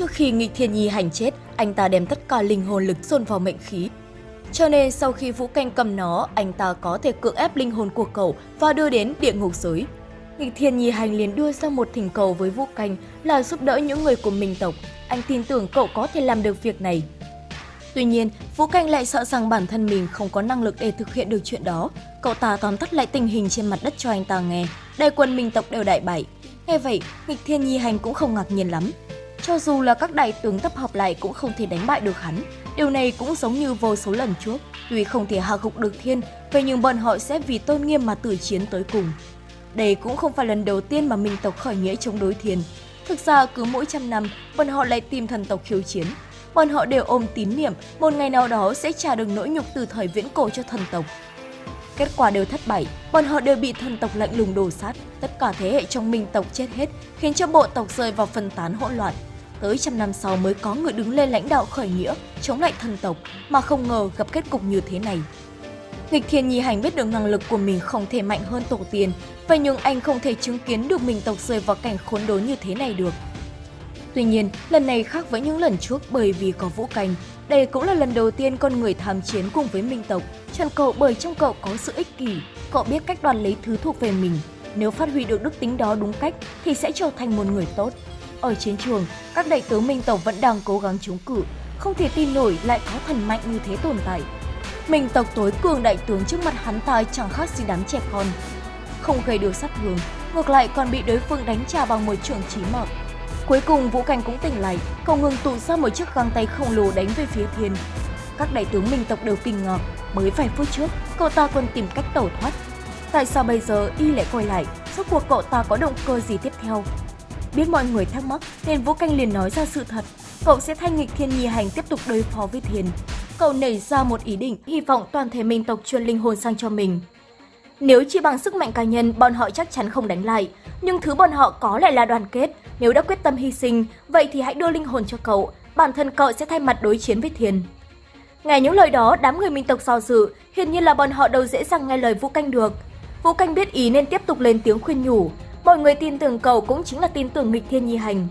Trước khi nghịch thiên nhi hành chết, anh ta đem tất cả linh hồn lực dồn vào mệnh khí. Cho nên sau khi Vũ Canh cầm nó, anh ta có thể cưỡng ép linh hồn của cậu và đưa đến địa ngục giới. Nghịch thiên nhi hành liền đưa ra một thỉnh cầu với Vũ Canh là giúp đỡ những người của minh tộc. Anh tin tưởng cậu có thể làm được việc này. Tuy nhiên, Vũ Canh lại sợ rằng bản thân mình không có năng lực để thực hiện được chuyện đó. Cậu ta tóm tắt lại tình hình trên mặt đất cho anh ta nghe. Đại quân minh tộc đều đại bại. Nghe vậy, nghịch thiên nhi hành cũng không ngạc nhiên lắm. Cho dù là các đại tướng tập hợp lại cũng không thể đánh bại được hắn. Điều này cũng giống như vô số lần trước. Tuy không thể hạ gục được thiên, vậy nhưng bọn họ sẽ vì tôn nghiêm mà tử chiến tới cùng. Đây cũng không phải lần đầu tiên mà minh tộc khởi nghĩa chống đối thiên. Thực ra cứ mỗi trăm năm, bọn họ lại tìm thần tộc khiêu chiến. Bọn họ đều ôm tín niệm một ngày nào đó sẽ trả được nỗi nhục từ thời viễn cổ cho thần tộc. Kết quả đều thất bại, bọn họ đều bị thần tộc lạnh lùng đổ sát. Tất cả thế hệ trong minh tộc chết hết, khiến cho bộ tộc rơi vào phân tán hỗn loạn. Tới trăm năm sau mới có người đứng lên lãnh đạo khởi nghĩa, chống lại thần tộc, mà không ngờ gặp kết cục như thế này. Nghịch Thiên Nhi Hành biết được năng lực của mình không thể mạnh hơn tổ tiên, vậy nhưng anh không thể chứng kiến được mình tộc rơi vào cảnh khốn đốn như thế này được. Tuy nhiên, lần này khác với những lần trước bởi vì có Vũ Canh. Đây cũng là lần đầu tiên con người tham chiến cùng với Minh tộc, chọn cậu bởi trong cậu có sự ích kỷ, cậu biết cách đoạt lấy thứ thuộc về mình. Nếu phát huy được đức tính đó đúng cách thì sẽ trở thành một người tốt. Ở chiến trường, các đại tướng Minh tộc vẫn đang cố gắng chống cự, không thể tin nổi lại có thần mạnh như thế tồn tại. Minh tộc tối cường đại tướng trước mặt hắn ta chẳng khác gì đám trẻ con. Không gây được sát thương, ngược lại còn bị đối phương đánh trả bằng một trường chí mạng. Cuối cùng Vũ Cảnh cũng tỉnh lại, cậu ngừng tụ ra một chiếc găng tay khổng lồ đánh về phía thiên. Các đại tướng minh tộc đều kinh ngạc, mới vài phút trước, cậu ta còn tìm cách tẩu thoát. Tại sao bây giờ y lại quay lại, suốt cuộc cậu ta có động cơ gì tiếp theo? Biết mọi người thắc mắc nên Vũ Canh liền nói ra sự thật, cậu sẽ thanh nghịch thiên nhi hành tiếp tục đối phó với thiền. Cậu nảy ra một ý định, hy vọng toàn thể minh tộc truyền linh hồn sang cho mình. Nếu chỉ bằng sức mạnh cá nhân, bọn họ chắc chắn không đánh lại. Nhưng thứ bọn họ có lại là đoàn kết. Nếu đã quyết tâm hy sinh, vậy thì hãy đưa linh hồn cho cậu. Bản thân cậu sẽ thay mặt đối chiến với Thiền. Nghe những lời đó, đám người minh tộc do dự, hiển nhiên là bọn họ đâu dễ dàng nghe lời Vũ Canh được. Vũ Canh biết ý nên tiếp tục lên tiếng khuyên nhủ. Mọi người tin tưởng cậu cũng chính là tin tưởng nghịch thiên nhi hành.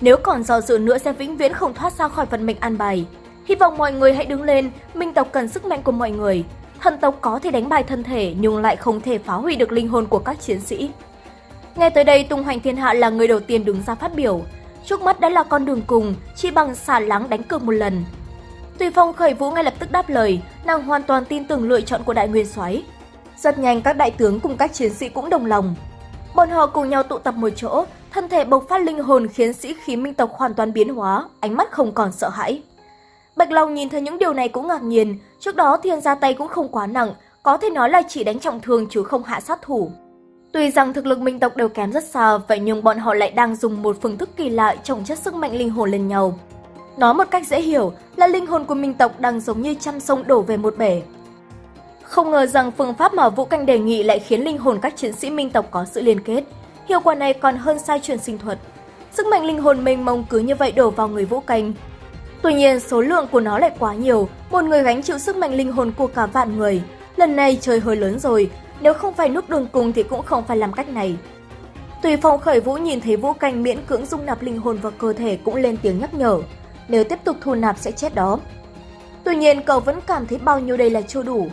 Nếu còn do dự nữa sẽ vĩnh viễn không thoát ra khỏi vận mệnh an bài. Hy vọng mọi người hãy đứng lên, minh tộc cần sức mạnh của mọi người. Thần tộc có thể đánh bại thân thể nhưng lại không thể phá hủy được linh hồn của các chiến sĩ. Nghe tới đây, Tung Hoành Thiên Hạ là người đầu tiên đứng ra phát biểu. Trước mắt đã là con đường cùng, chỉ bằng xả lắng đánh cược một lần. Tùy Phong khởi vũ ngay lập tức đáp lời, nàng hoàn toàn tin tưởng lựa chọn của Đại Nguyên Soái. Rất nhanh các đại tướng cùng các chiến sĩ cũng đồng lòng. Bọn họ cùng nhau tụ tập một chỗ, thân thể bộc phát linh hồn khiến sĩ khí minh tộc hoàn toàn biến hóa, ánh mắt không còn sợ hãi. Bạch Long nhìn thấy những điều này cũng ngạc nhiên, trước đó thiên ra tay cũng không quá nặng, có thể nói là chỉ đánh trọng thương chứ không hạ sát thủ. Tuy rằng thực lực minh tộc đều kém rất xa, vậy nhưng bọn họ lại đang dùng một phương thức kỳ lạ trồng chất sức mạnh linh hồn lên nhau. Nói một cách dễ hiểu là linh hồn của minh tộc đang giống như trăm sông đổ về một bể. Không ngờ rằng phương pháp mà Vũ Canh đề nghị lại khiến linh hồn các chiến sĩ minh tộc có sự liên kết. Hiệu quả này còn hơn sai truyền sinh thuật. Sức mạnh linh hồn mênh mông cứ như vậy đổ vào người Vũ Canh, Tuy nhiên, số lượng của nó lại quá nhiều, một người gánh chịu sức mạnh linh hồn của cả vạn người. Lần này trời hơi lớn rồi, nếu không phải nút đường cùng thì cũng không phải làm cách này. Tùy phong khởi vũ nhìn thấy vũ canh miễn cưỡng dung nạp linh hồn vào cơ thể cũng lên tiếng nhắc nhở. Nếu tiếp tục thu nạp sẽ chết đó. Tuy nhiên cậu vẫn cảm thấy bao nhiêu đây là chưa đủ.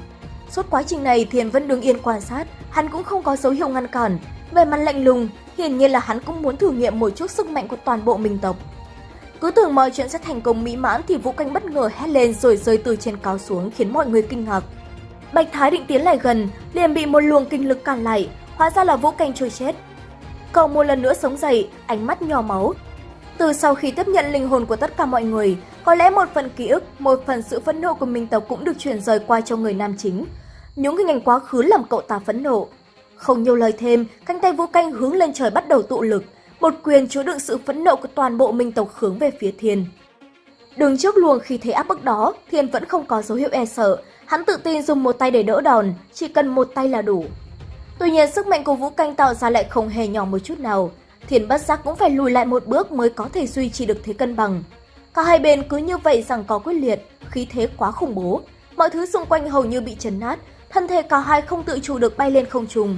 Suốt quá trình này Thiền vẫn đứng yên quan sát, hắn cũng không có dấu hiệu ngăn cản. Về mặt lạnh lùng, hiển nhiên là hắn cũng muốn thử nghiệm một chút sức mạnh của toàn bộ mình tộc. Cứ tưởng mọi chuyện sẽ thành công mỹ mãn thì Vũ Canh bất ngờ hét lên rồi rơi từ trên cao xuống khiến mọi người kinh ngạc. Bạch Thái định tiến lại gần, liền bị một luồng kinh lực cản lại, hóa ra là Vũ Canh trôi chết. Cậu một lần nữa sống dậy, ánh mắt nhỏ máu. Từ sau khi tiếp nhận linh hồn của tất cả mọi người, có lẽ một phần ký ức, một phần sự phẫn nộ của Minh tộc cũng được chuyển rời qua cho người nam chính. Những hình ảnh quá khứ làm cậu ta phẫn nộ. Không nhiều lời thêm, cánh tay Vũ Canh hướng lên trời bắt đầu tụ lực, một quyền chứa đựng sự phẫn nộ của toàn bộ minh tộc hướng về phía Thiên. Đứng trước luồng khi thấy áp bức đó, Thiên vẫn không có dấu hiệu e sợ, hắn tự tin dùng một tay để đỡ đòn, chỉ cần một tay là đủ. Tuy nhiên sức mạnh của Vũ Canh tạo ra lại không hề nhỏ một chút nào, Thiên bất giác cũng phải lùi lại một bước mới có thể duy trì được thế cân bằng. Cả hai bên cứ như vậy rằng có quyết liệt, khí thế quá khủng bố, mọi thứ xung quanh hầu như bị chấn nát, thân thể cả hai không tự chủ được bay lên không trung.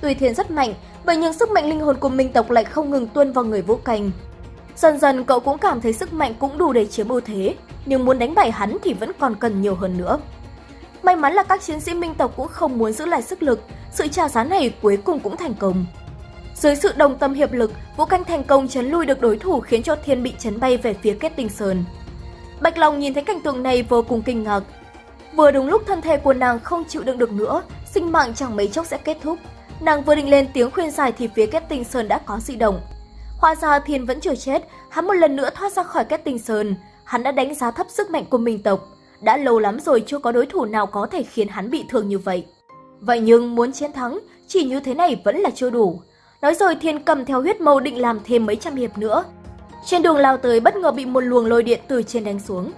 Tùy Thiên rất mạnh, Vậy nhưng sức mạnh linh hồn của minh tộc lại không ngừng tuôn vào người Vũ Canh. Dần dần cậu cũng cảm thấy sức mạnh cũng đủ để chiếm ưu thế, nhưng muốn đánh bại hắn thì vẫn còn cần nhiều hơn nữa. May mắn là các chiến sĩ minh tộc cũng không muốn giữ lại sức lực, sự trả giá này cuối cùng cũng thành công. Dưới sự đồng tâm hiệp lực, Vũ Canh thành công chấn lui được đối thủ khiến cho Thiên bị chấn bay về phía kết tinh sơn. Bạch Long nhìn thấy cảnh tượng này vô cùng kinh ngạc. Vừa đúng lúc thân thể của nàng không chịu đựng được nữa, sinh mạng chẳng mấy chốc sẽ kết thúc. Nàng vừa định lên tiếng khuyên giải thì phía kết tinh sơn đã có dị động. Hóa ra Thiên vẫn chưa chết, hắn một lần nữa thoát ra khỏi kết tinh sơn. Hắn đã đánh giá thấp sức mạnh của mình tộc. Đã lâu lắm rồi chưa có đối thủ nào có thể khiến hắn bị thương như vậy. Vậy nhưng muốn chiến thắng, chỉ như thế này vẫn là chưa đủ. Nói rồi Thiên cầm theo huyết mâu định làm thêm mấy trăm hiệp nữa. Trên đường lao tới bất ngờ bị một luồng lôi điện từ trên đánh xuống.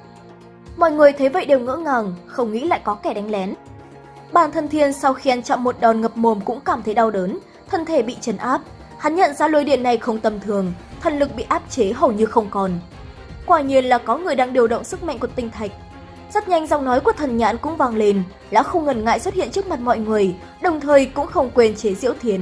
Mọi người thấy vậy đều ngỡ ngàng, không nghĩ lại có kẻ đánh lén. Bản thân Thiên sau khi ăn chậm một đòn ngập mồm cũng cảm thấy đau đớn, thân thể bị chấn áp. Hắn nhận ra lôi điện này không tầm thường, thần lực bị áp chế hầu như không còn. Quả nhiên là có người đang điều động sức mạnh của tinh thạch. Rất nhanh giọng nói của thần nhãn cũng vang lên, lão không ngần ngại xuất hiện trước mặt mọi người, đồng thời cũng không quên chế diễu thiền.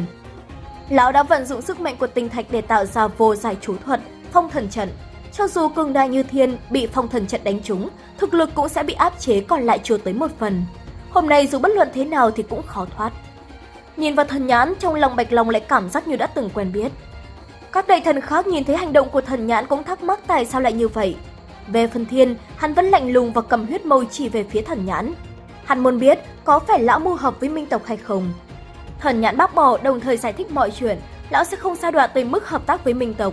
Lão đã vận dụng sức mạnh của tinh thạch để tạo ra vô giải chú thuật, phong thần trận. Cho dù cường đại như thiên bị phong thần trận đánh trúng, thực lực cũng sẽ bị áp chế còn lại chưa tới một phần. Hôm nay dù bất luận thế nào thì cũng khó thoát. Nhìn vào thần nhãn, trong lòng Bạch Long lại cảm giác như đã từng quen biết. Các đại thần khác nhìn thấy hành động của thần nhãn cũng thắc mắc tại sao lại như vậy. Về phần thiên, hắn vẫn lạnh lùng và cầm huyết mâu chỉ về phía thần nhãn. Hắn muốn biết có phải lão mưu hợp với minh tộc hay không. Thần nhãn bác bỏ đồng thời giải thích mọi chuyện, lão sẽ không sa đọa tới mức hợp tác với minh tộc.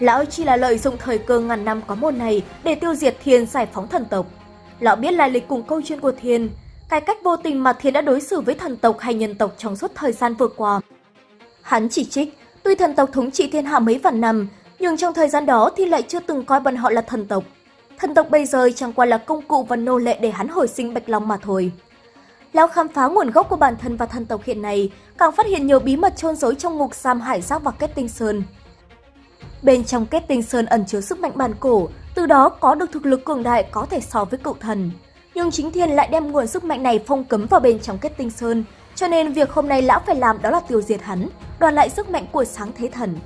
Lão chỉ là lợi dụng thời cơ ngàn năm có một này để tiêu diệt thiên giải phóng thần tộc. Lão biết lai lịch cùng câu chuyện của thiên, cái cách vô tình mà thiên đã đối xử với thần tộc hay nhân tộc trong suốt thời gian vừa qua. Hắn chỉ trích, tuy thần tộc thống trị thiên hạ mấy vạn năm, nhưng trong thời gian đó thì lại chưa từng coi bọn họ là thần tộc. Thần tộc bây giờ chẳng qua là công cụ và nô lệ để hắn hồi sinh Bạch Long mà thôi. Lão khám phá nguồn gốc của bản thân và thần tộc hiện nay, càng phát hiện nhiều bí mật trôn giấu trong ngục giam hải giác và kết tinh sơn. Bên trong kết tinh sơn ẩn chứa sức mạnh bản cổ, từ đó có được thực lực cường đại có thể so với cựu thần. Nhưng chính thiên lại đem nguồn sức mạnh này phong cấm vào bên trong kết tinh sơn, cho nên việc hôm nay lão phải làm đó là tiêu diệt hắn, đoàn lại sức mạnh của sáng thế thần.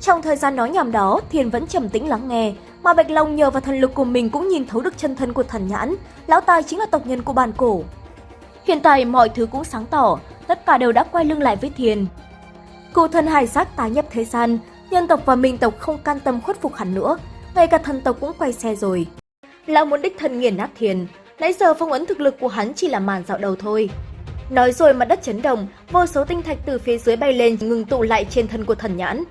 Trong thời gian nói nhảm đó, Thiên vẫn trầm tĩnh lắng nghe, mà Bạch Long nhờ vào thần lực của mình cũng nhìn thấu được chân thân của thần nhãn, lão ta chính là tộc nhân của bàn cổ. Hiện tại mọi thứ cũng sáng tỏ, tất cả đều đã quay lưng lại với Thiên. Cụ thần hải giác tái nhập thế gian, nhân tộc và minh tộc không can tâm khuất phục hắn nữa, ngay cả thần tộc cũng quay xe rồi. Lão muốn đích thân nghiền nát Thiên, nãy giờ phong ấn thực lực của hắn chỉ là màn dạo đầu thôi. Nói rồi mặt đất chấn động, vô số tinh thạch từ phía dưới bay lên ngừng tụ lại trên thân của thần nhãn.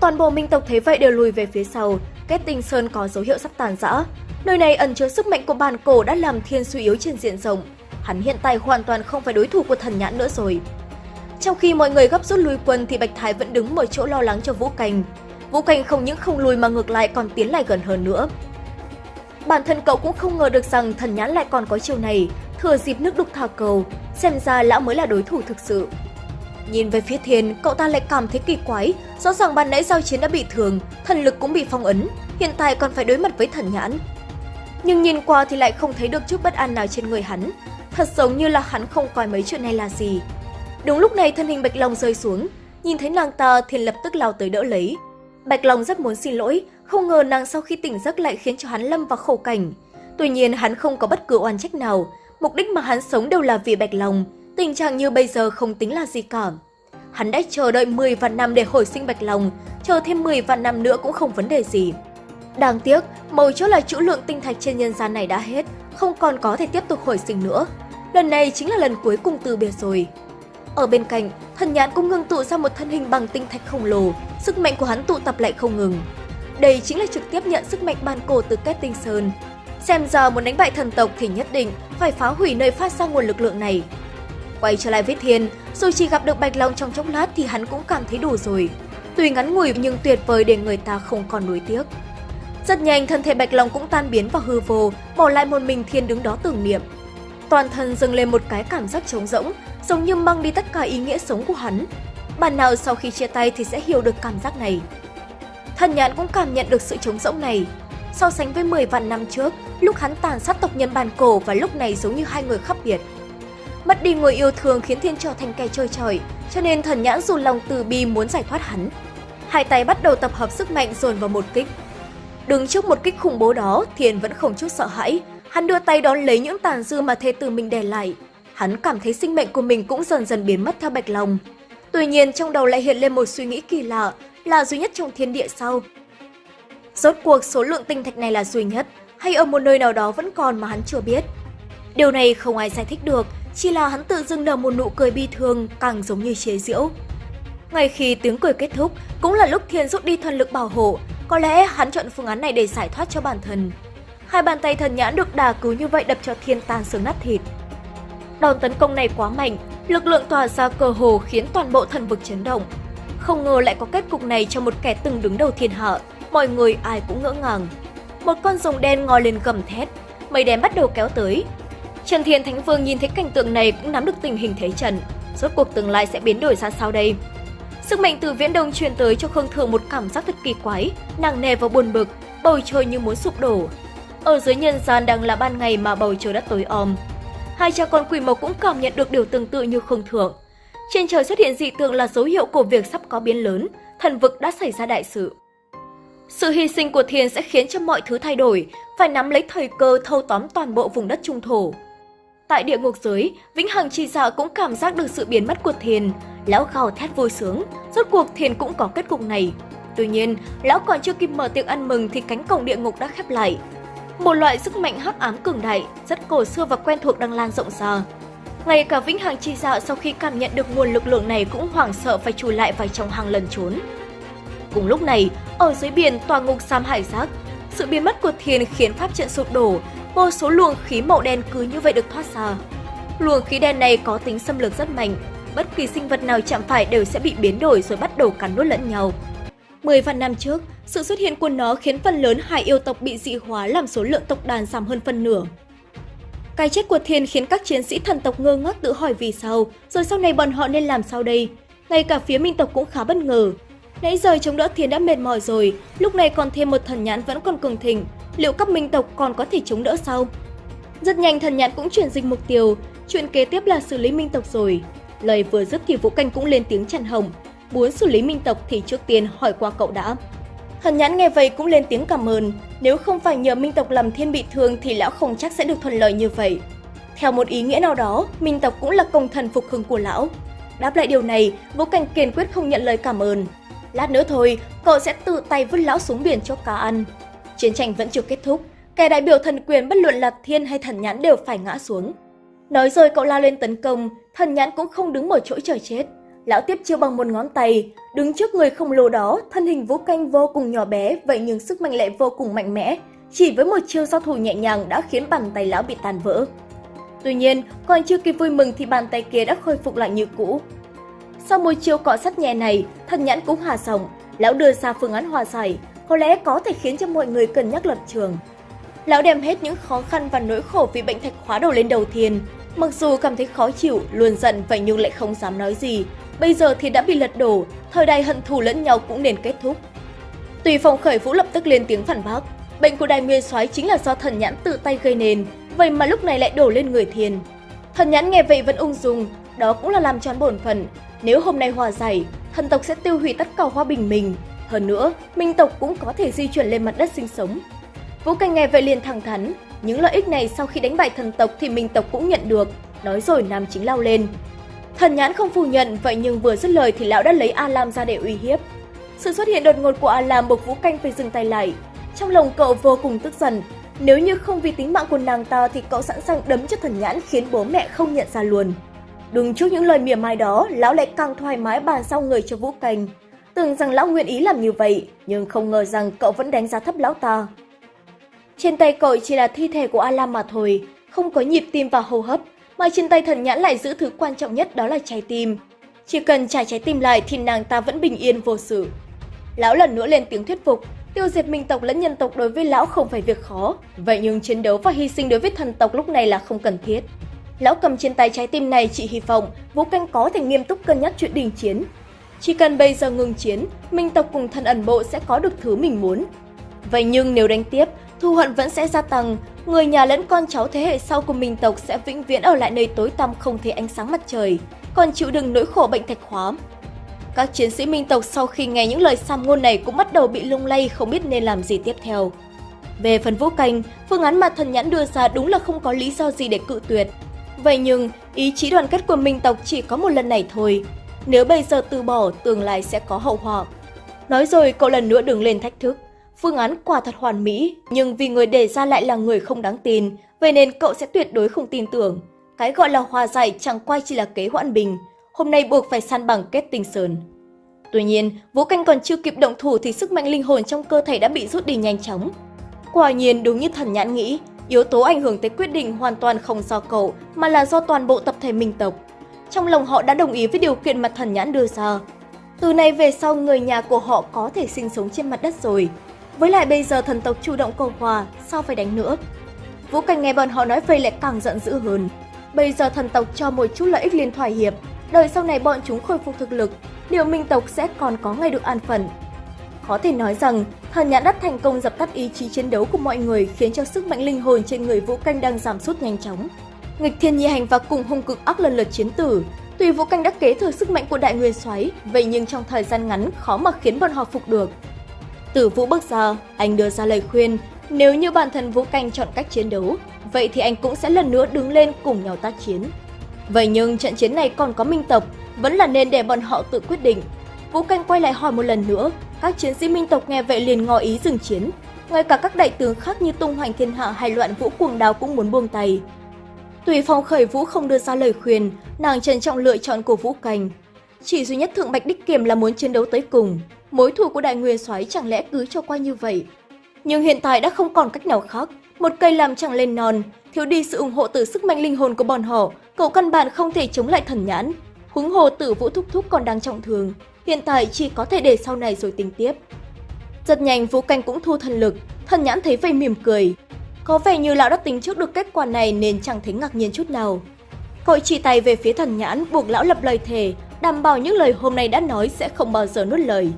Toàn bộ minh tộc thấy vậy đều lùi về phía sau, kết tinh sơn có dấu hiệu sắp tàn rã. Nơi này ẩn chứa sức mạnh của bàn cổ đã làm thiên suy yếu trên diện rộng. Hắn hiện tại hoàn toàn không phải đối thủ của thần nhãn nữa rồi. Trong khi mọi người gấp rút lui quân thì Bạch Thái vẫn đứng một chỗ lo lắng cho Vũ Cành. Vũ Cành không những không lùi mà ngược lại còn tiến lại gần hơn nữa. Bản thân cậu cũng không ngờ được rằng thần nhãn lại còn có chiều này, thừa dịp nước đục thả cầu, xem ra lão mới là đối thủ thực sự. Nhìn về phía thiên, cậu ta lại cảm thấy kỳ quái, rõ ràng ban nãy giao chiến đã bị thương, thần lực cũng bị phong ấn, hiện tại còn phải đối mặt với thần nhãn. Nhưng nhìn qua thì lại không thấy được chút bất an nào trên người hắn, thật giống như là hắn không coi mấy chuyện này là gì. Đúng lúc này thân hình Bạch Long rơi xuống, nhìn thấy nàng ta thì lập tức lao tới đỡ lấy. Bạch Long rất muốn xin lỗi, không ngờ nàng sau khi tỉnh giấc lại khiến cho hắn lâm vào khổ cảnh. Tuy nhiên hắn không có bất cứ oan trách nào, mục đích mà hắn sống đều là vì Bạch Long, tình trạng như bây giờ không tính là gì cả. Hắn đã chờ đợi 10 vạn năm để hồi sinh Bạch Long, chờ thêm 10 vạn năm nữa cũng không vấn đề gì. Đáng tiếc, mấu chốt là chữ lượng tinh thạch trên nhân gian này đã hết, không còn có thể tiếp tục hồi sinh nữa. Lần này chính là lần cuối cùng từ biệt rồi. Ở bên cạnh, thần nhãn cũng ngưng tụ ra một thân hình bằng tinh thạch khổng lồ, sức mạnh của hắn tụ tập lại không ngừng. Đây chính là trực tiếp nhận sức mạnh ban cổ từ kết tinh sơn. Xem ra muốn đánh bại thần tộc thì nhất định phải phá hủy nơi phát ra nguồn lực lượng này. Quay trở lại với Thiên, dù chỉ gặp được Bạch Long trong chốc lát thì hắn cũng cảm thấy đủ rồi. Tuy ngắn ngủi nhưng tuyệt vời để người ta không còn nuối tiếc. Rất nhanh thân thể Bạch Long cũng tan biến vào hư vô, bỏ lại một mình Thiên đứng đó tưởng niệm. Toàn thân dâng lên một cái cảm giác trống rỗng, giống như mang đi tất cả ý nghĩa sống của hắn. Bạn nào sau khi chia tay thì sẽ hiểu được cảm giác này. Thần nhãn cũng cảm nhận được sự trống rỗng này. So sánh với 10 vạn năm trước, lúc hắn tàn sát tộc nhân bàn cổ và lúc này giống như hai người khác biệt. Mất đi người yêu thương khiến Thiên trở thành kẻ chơi trời, cho nên thần nhãn dù lòng từ bi muốn giải thoát hắn. hai tay bắt đầu tập hợp sức mạnh dồn vào một kích. Đứng trước một kích khủng bố đó, Thiên vẫn không chút sợ hãi. Hắn đưa tay đón lấy những tàn dư mà thê tử mình để lại. Hắn cảm thấy sinh mệnh của mình cũng dần dần biến mất theo Bạch lòng. Tuy nhiên trong đầu lại hiện lên một suy nghĩ kỳ lạ, là duy nhất trong thiên địa sau. Rốt cuộc số lượng tinh thạch này là duy nhất, hay ở một nơi nào đó vẫn còn mà hắn chưa biết. Điều này không ai giải thích được, chỉ là hắn tự dưng nở một nụ cười bi thương, càng giống như chế giễu. Ngay khi tiếng cười kết thúc, cũng là lúc Thiên rút đi thần lực bảo hộ, có lẽ hắn chọn phương án này để giải thoát cho bản thân. Hai bàn tay thần nhãn được đà cứu như vậy đập cho Thiên tan xương nát thịt. Đòn tấn công này quá mạnh, lực lượng tỏa ra cơ hồ khiến toàn bộ thần vực chấn động. Không ngờ lại có kết cục này cho một kẻ từng đứng đầu thiên hạ, mọi người ai cũng ngỡ ngàng. Một con rồng đen ngoi lên gầm thét, mây đen bắt đầu kéo tới. Trần Thiên Thánh Vương nhìn thấy cảnh tượng này cũng nắm được tình hình thế trận, rốt cuộc tương lai sẽ biến đổi ra sao đây? Sức mạnh từ viễn đông truyền tới cho Khương Thường một cảm giác thật kỳ quái, nặng nề và buồn bực, bầu trời như muốn sụp đổ. Ở dưới nhân gian đang là ban ngày mà bầu trời đất tối om. Hai cha con quỷ mộc cũng cảm nhận được điều tương tự như không Thường. Trên trời xuất hiện dị tượng là dấu hiệu của việc sắp có biến lớn, thần vực đã xảy ra đại sự. Sự hy sinh của thiền sẽ khiến cho mọi thứ thay đổi, phải nắm lấy thời cơ thâu tóm toàn bộ vùng đất trung thổ. Tại địa ngục giới, Vĩnh Hằng chi dạ cũng cảm giác được sự biến mất của thiền Lão gào thét vui sướng, rốt cuộc thiền cũng có kết cục này. Tuy nhiên, lão còn chưa kịp mở tiệc ăn mừng thì cánh cổng địa ngục đã khép lại. Một loại sức mạnh hắc ám cường đại, rất cổ xưa và quen thuộc đang lan rộng ra. Ngay cả Vĩnh Hằng chi dạ sau khi cảm nhận được nguồn lực lượng này cũng hoảng sợ phải chùi lại vào trong hang lần trốn. Cùng lúc này, ở dưới biển tòa ngục Sam Hải Giác, sự biến mất của thiền khiến pháp trận sụp đổ, vô số luồng khí màu đen cứ như vậy được thoát ra. Luồng khí đen này có tính xâm lược rất mạnh, bất kỳ sinh vật nào chạm phải đều sẽ bị biến đổi rồi bắt đầu cắn nuốt lẫn nhau. Mười vạn năm trước, sự xuất hiện của nó khiến phần lớn hải yêu tộc bị dị hóa làm số lượng tộc đàn giảm hơn phân nửa. Cái chết của Thiên khiến các chiến sĩ thần tộc ngơ ngác tự hỏi vì sao, rồi sau này bọn họ nên làm sao đây? Ngay cả phía minh tộc cũng khá bất ngờ. Nãy giờ chống đỡ Thiên đã mệt mỏi rồi, lúc này còn thêm một thần nhãn vẫn còn cường thịnh, liệu các minh tộc còn có thể chống đỡ sao? Rất nhanh thần nhãn cũng chuyển dịch mục tiêu, chuyện kế tiếp là xử lý minh tộc rồi. Lời vừa dứt thì Vũ Canh cũng lên tiếng chặn hồng, muốn xử lý minh tộc thì trước tiên hỏi qua cậu đã. Thần nhãn nghe vậy cũng lên tiếng cảm ơn, nếu không phải nhờ minh tộc làm thiên bị thương thì lão không chắc sẽ được thuận lợi như vậy. Theo một ý nghĩa nào đó, minh tộc cũng là công thần phục hưng của lão. Đáp lại điều này, Vũ Cảnh kiên quyết không nhận lời cảm ơn. Lát nữa thôi, cậu sẽ tự tay vứt lão xuống biển cho cá ăn. Chiến tranh vẫn chưa kết thúc, kẻ đại biểu thần quyền bất luận là thiên hay thần nhãn đều phải ngã xuống. Nói rồi cậu lao lên tấn công, thần nhãn cũng không đứng một chỗ chờ chết. Lão tiếp chiêu bằng một ngón tay, đứng trước người khổng lồ đó, thân hình vũ canh vô cùng nhỏ bé, vậy nhưng sức mạnh lại vô cùng mạnh mẽ. Chỉ với một chiêu giao thủ nhẹ nhàng đã khiến bàn tay lão bị tàn vỡ. Tuy nhiên, còn chưa kịp vui mừng thì bàn tay kia đã khôi phục lại như cũ. Sau một chiêu cọ sắt nhẹ này, thần nhãn cũng hòa sòng, lão đưa ra phương án hòa giải, có lẽ có thể khiến cho mọi người cân nhắc lập trường. Lão đem hết những khó khăn và nỗi khổ vì bệnh thạch khóa đầu lên đầu thiên. Mặc dù cảm thấy khó chịu, luôn giận vậy nhưng lại không dám nói gì. Bây giờ thì đã bị lật đổ, thời đại hận thù lẫn nhau cũng nên kết thúc. Tùy phòng khởi vũ lập tức lên tiếng phản bác. Bệnh của đài nguyên soái chính là do thần nhãn tự tay gây nên, vậy mà lúc này lại đổ lên người thiền. Thần nhãn nghe vậy vẫn ung dung, đó cũng là làm tròn bổn phận. Nếu hôm nay hòa giải, thần tộc sẽ tiêu hủy tất cả hoa bình mình. Hơn nữa, minh tộc cũng có thể di chuyển lên mặt đất sinh sống. Vũ Canh nghe vậy liền thẳng thắn, những lợi ích này sau khi đánh bại thần tộc thì minh tộc cũng nhận được, nói rồi nam chính lao lên. Thần nhãn không phủ nhận, vậy nhưng vừa dứt lời thì lão đã lấy A Lam ra để uy hiếp. Sự xuất hiện đột ngột của A Lam buộc Vũ Canh phải dừng tay lại. Trong lòng cậu vô cùng tức giận, nếu như không vì tính mạng của nàng ta thì cậu sẵn sàng đấm cho thần nhãn khiến bố mẹ không nhận ra luôn. Đúng trước những lời mỉa mai đó, lão lại càng thoải mái bàn sau người cho Vũ Canh. Tưởng rằng lão nguyện ý làm như vậy, nhưng không ngờ rằng cậu vẫn đánh giá thấp lão ta. Trên tay cậu chỉ là thi thể của A Lam mà thôi, không có nhịp tim và hô hấp, mà trên tay thần nhãn lại giữ thứ quan trọng nhất đó là trái tim. Chỉ cần trả trái tim lại thì nàng ta vẫn bình yên vô sự. Lão lần nữa lên tiếng thuyết phục, tiêu diệt minh tộc lẫn nhân tộc đối với lão không phải việc khó, vậy nhưng chiến đấu và hy sinh đối với thần tộc lúc này là không cần thiết. Lão cầm trên tay trái tim này chỉ hy vọng Vũ Canh có thể nghiêm túc cân nhắc chuyện đình chiến. Chỉ cần bây giờ ngừng chiến, minh tộc cùng thần ẩn bộ sẽ có được thứ mình muốn. Vậy nhưng nếu đánh tiếp, thù hận vẫn sẽ gia tăng, người nhà lẫn con cháu thế hệ sau của mình tộc sẽ vĩnh viễn ở lại nơi tối tăm không thấy ánh sáng mặt trời, còn chịu đựng nỗi khổ bệnh thạch hóa. Các chiến sĩ minh tộc sau khi nghe những lời xăm ngôn này cũng bắt đầu bị lung lay không biết nên làm gì tiếp theo. Về phần vũ canh, phương án mà thần nhãn đưa ra đúng là không có lý do gì để cự tuyệt. Vậy nhưng, ý chí đoàn kết của minh tộc chỉ có một lần này thôi. Nếu bây giờ từ bỏ, tương lai sẽ có hậu họa. Nói rồi cậu lần nữa đừng lên thách thức. Phương án quả thật hoàn mỹ, nhưng vì người đề ra lại là người không đáng tin, vậy nên cậu sẽ tuyệt đối không tin tưởng. Cái gọi là hòa giải chẳng qua chỉ là kế hoãn bình, hôm nay buộc phải san bằng kết tinh sơn. Tuy nhiên, Vũ Canh còn chưa kịp động thủ thì sức mạnh linh hồn trong cơ thể đã bị rút đi nhanh chóng. Quả nhiên đúng như thần nhãn nghĩ, yếu tố ảnh hưởng tới quyết định hoàn toàn không do cậu mà là do toàn bộ tập thể minh tộc. Trong lòng họ đã đồng ý với điều kiện mà thần nhãn đưa ra. Từ nay về sau người nhà của họ có thể sinh sống trên mặt đất rồi. Với lại bây giờ thần tộc chủ động cầu hòa, sao phải đánh nữa? Vũ Cảnh nghe bọn họ nói vậy lại càng giận dữ hơn. Bây giờ thần tộc cho một chút lợi ích liền thỏa hiệp, đời sau này bọn chúng khôi phục thực lực, liệu minh tộc sẽ còn có ngày được an phận. Có thể nói rằng, thần nhãn đất thành công dập tắt ý chí chiến đấu của mọi người khiến cho sức mạnh linh hồn trên người Vũ Canh đang giảm sút nhanh chóng. Nghịch thiên nhi hành và cùng hung cực ác lần lượt chiến tử, Tuy Vũ Canh đã kế thừa sức mạnh của đại nguyên xoáy, vậy nhưng trong thời gian ngắn khó mà khiến bọn họ phục được từ Vũ bước ra, anh đưa ra lời khuyên, nếu như bản thân Vũ Canh chọn cách chiến đấu, vậy thì anh cũng sẽ lần nữa đứng lên cùng nhau tác chiến. Vậy nhưng trận chiến này còn có minh tộc, vẫn là nên để bọn họ tự quyết định. Vũ Canh quay lại hỏi một lần nữa, các chiến sĩ minh tộc nghe vậy liền ngỏ ý dừng chiến. Ngay cả các đại tướng khác như Tung Hoành Thiên Hạ hay Loạn Vũ Cuồng Đào cũng muốn buông tay. Tùy Phong khởi Vũ không đưa ra lời khuyên, nàng trân trọng lựa chọn của Vũ Canh. Chỉ duy nhất Thượng Bạch Đích Kiềm là muốn chiến đấu tới cùng, mối thù của Đại Nguyên Soái chẳng lẽ cứ cho qua như vậy. Nhưng hiện tại đã không còn cách nào khác, một cây làm chẳng lên non, thiếu đi sự ủng hộ từ sức mạnh linh hồn của bọn họ, cậu căn bản không thể chống lại thần nhãn. Huống hồ tử Vũ Thúc Thúc còn đang trọng thương, hiện tại chỉ có thể để sau này rồi tính tiếp. Rất nhanh Vũ Canh cũng thu thần lực, thần nhãn thấy vậy mỉm cười, có vẻ như lão đã tính trước được kết quả này nên chẳng thấy ngạc nhiên chút nào. Cậu chỉ tay về phía thần nhãn buộc lão lập lời thề, đảm bảo những lời hôm nay đã nói sẽ không bao giờ nuốt lời.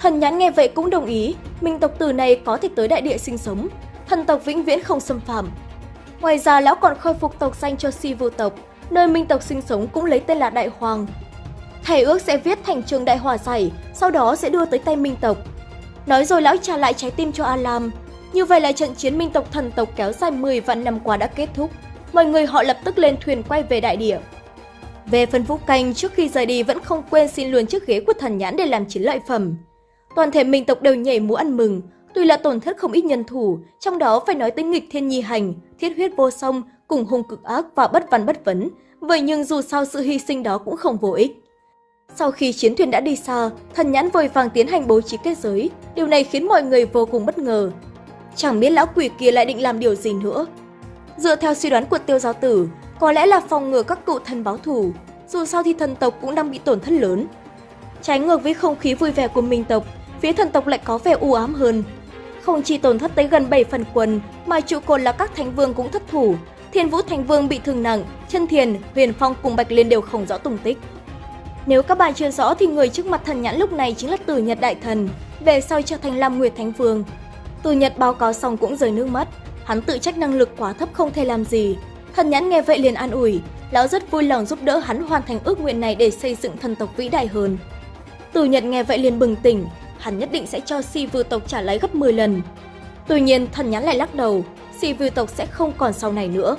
Thần nhãn nghe vậy cũng đồng ý, minh tộc tử này có thể tới đại địa sinh sống, thần tộc vĩnh viễn không xâm phạm. Ngoài ra lão còn khôi phục tộc danh cho si vô tộc, nơi minh tộc sinh sống cũng lấy tên là Đại Hoàng. Thầy ước sẽ viết thành trường đại hòa giải, sau đó sẽ đưa tới tay minh tộc. Nói rồi lão trả lại trái tim cho Alam, như vậy là trận chiến minh tộc thần tộc kéo dài 10 vạn năm qua đã kết thúc. Mọi người họ lập tức lên thuyền quay về đại địa. Về phần Vũ Canh, trước khi rời đi vẫn không quên xin luôn chiếc ghế của thần nhãn để làm chiến lợi phẩm. Toàn thể minh tộc đều nhảy múa ăn mừng, tuy là tổn thất không ít nhân thủ, trong đó phải nói tới nghịch thiên nhi hành, thiết huyết vô song, cùng hung cực ác và bất văn bất vấn. Vậy nhưng dù sao sự hy sinh đó cũng không vô ích. Sau khi chiến thuyền đã đi xa, thần nhãn vội vàng tiến hành bố trí kết giới. Điều này khiến mọi người vô cùng bất ngờ, Chẳng biết lão quỷ kia lại định làm điều gì nữa. Dựa theo suy đoán của tiêu giáo tử, có lẽ là phòng ngừa các cựu thần báo thù, dù sao thì thần tộc cũng đang bị tổn thất lớn. Trái ngược với không khí vui vẻ của minh tộc, phía thần tộc lại có vẻ u ám hơn. Không chỉ tổn thất tới gần 7 phần quân, mà trụ cột là các thánh vương cũng thất thủ. Thiên Vũ Thánh Vương bị thương nặng, chân thiền, huyền phong cùng Bạch Liên đều không rõ tung tích. Nếu các bạn chưa rõ thì người trước mặt thần nhãn lúc này chính là Tử Nhật Đại Thần, về sau trở thành Lam Nguyệt Thánh Vương, tử Nhật báo cáo xong cũng rơi nước mắt, hắn tự trách năng lực quá thấp không thể làm gì. Thần nhãn nghe vậy liền an ủi, lão rất vui lòng giúp đỡ hắn hoàn thành ước nguyện này để xây dựng thần tộc vĩ đại hơn. tử Nhật nghe vậy liền bừng tỉnh, hắn nhất định sẽ cho si vư tộc trả lấy gấp 10 lần. Tuy nhiên, thần nhãn lại lắc đầu, si vư tộc sẽ không còn sau này nữa.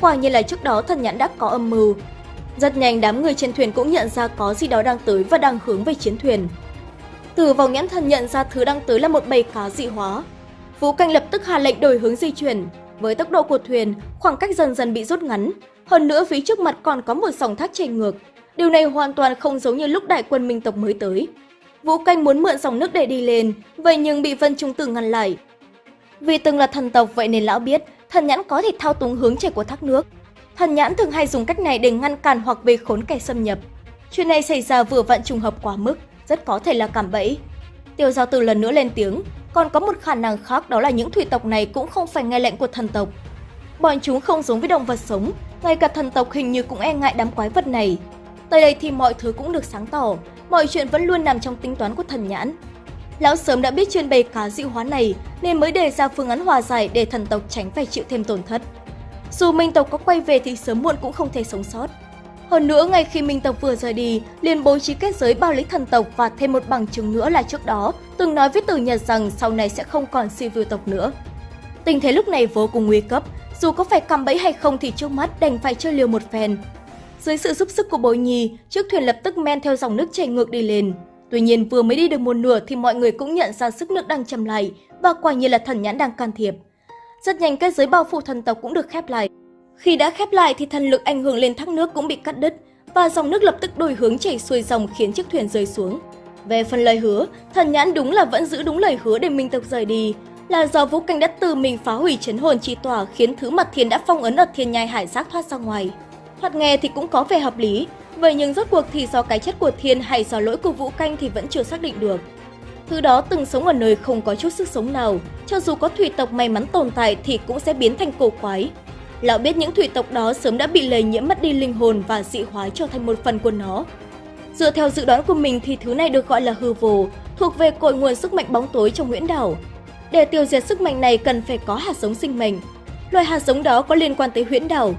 Quả nhiên là trước đó thần nhãn đã có âm mưu. Rất nhanh đám người trên thuyền cũng nhận ra có gì đó đang tới và đang hướng về chiến thuyền. Từ vòng nhãn thần nhận ra thứ đang tới là một bầy cá dị hóa, Vũ Canh lập tức hạ lệnh đổi hướng di chuyển. Với tốc độ của thuyền, khoảng cách dần dần bị rút ngắn. Hơn nữa phía trước mặt còn có một dòng thác chảy ngược. Điều này hoàn toàn không giống như lúc đại quân minh tộc mới tới. Vũ Canh muốn mượn dòng nước để đi lên, vậy nhưng bị Vân Trung Tử ngăn lại. Vì từng là thần tộc vậy nên lão biết thần nhãn có thể thao túng hướng chảy của thác nước. Thần nhãn thường hay dùng cách này để ngăn cản hoặc về khốn kẻ xâm nhập. Chuyện này xảy ra vừa vặn trùng hợp quá mức, rất có thể là cảm bẫy. Tiêu giao tử lần nữa lên tiếng, còn có một khả năng khác đó là những thủy tộc này cũng không phải nghe lệnh của thần tộc. Bọn chúng không giống với động vật sống, ngay cả thần tộc hình như cũng e ngại đám quái vật này. Tới đây thì mọi thứ cũng được sáng tỏ, mọi chuyện vẫn luôn nằm trong tính toán của thần nhãn. Lão sớm đã biết chuyên bày cá dị hóa này nên mới đề ra phương án hòa giải để thần tộc tránh phải chịu thêm tổn thất. Dù minh tộc có quay về thì sớm muộn cũng không thể sống sót. Hơn nữa, ngay khi Minh tộc vừa rời đi, liền bố trí kết giới bao lấy thần tộc và thêm một bằng chứng nữa là trước đó, từng nói với Tử Nhật rằng sau này sẽ không còn si view tộc nữa. Tình thế lúc này vô cùng nguy cấp, dù có phải cầm bẫy hay không thì trước mắt đành phải chơi liều một phen. Dưới sự giúp sức của bối nhi, chiếc thuyền lập tức men theo dòng nước chảy ngược đi lên. Tuy nhiên vừa mới đi được một nửa thì mọi người cũng nhận ra sức nước đang chậm lại và quả nhiên là thần nhãn đang can thiệp. Rất nhanh cái giới bao phủ thần tộc cũng được khép lại. Khi đã khép lại thì thần lực ảnh hưởng lên thác nước cũng bị cắt đứt và dòng nước lập tức đổi hướng chảy xuôi dòng khiến chiếc thuyền rơi xuống. Về phần lời hứa, thần nhãn đúng là vẫn giữ đúng lời hứa để Minh Tộc rời đi, là do Vũ Canh đã từ mình phá hủy chấn hồn chi tỏa khiến thứ mặt thiên đã phong ấn ở thiên nhai hải giác thoát ra ngoài. Thoạt nghe thì cũng có vẻ hợp lý, vậy nhưng rốt cuộc thì do cái chết của thiên hay do lỗi của Vũ Canh thì vẫn chưa xác định được. Thứ đó từng sống ở nơi không có chút sức sống nào, cho dù có thủy tộc may mắn tồn tại thì cũng sẽ biến thành cổ quái. Lão biết những thủy tộc đó sớm đã bị lây nhiễm mất đi linh hồn và dị hóa trở thành một phần của nó. Dựa theo dự đoán của mình thì thứ này được gọi là hư vô, thuộc về cội nguồn sức mạnh bóng tối trong huyễn đảo. Để tiêu diệt sức mạnh này cần phải có hạt giống sinh mệnh. Loài hạt giống đó có liên quan tới huyễn đảo.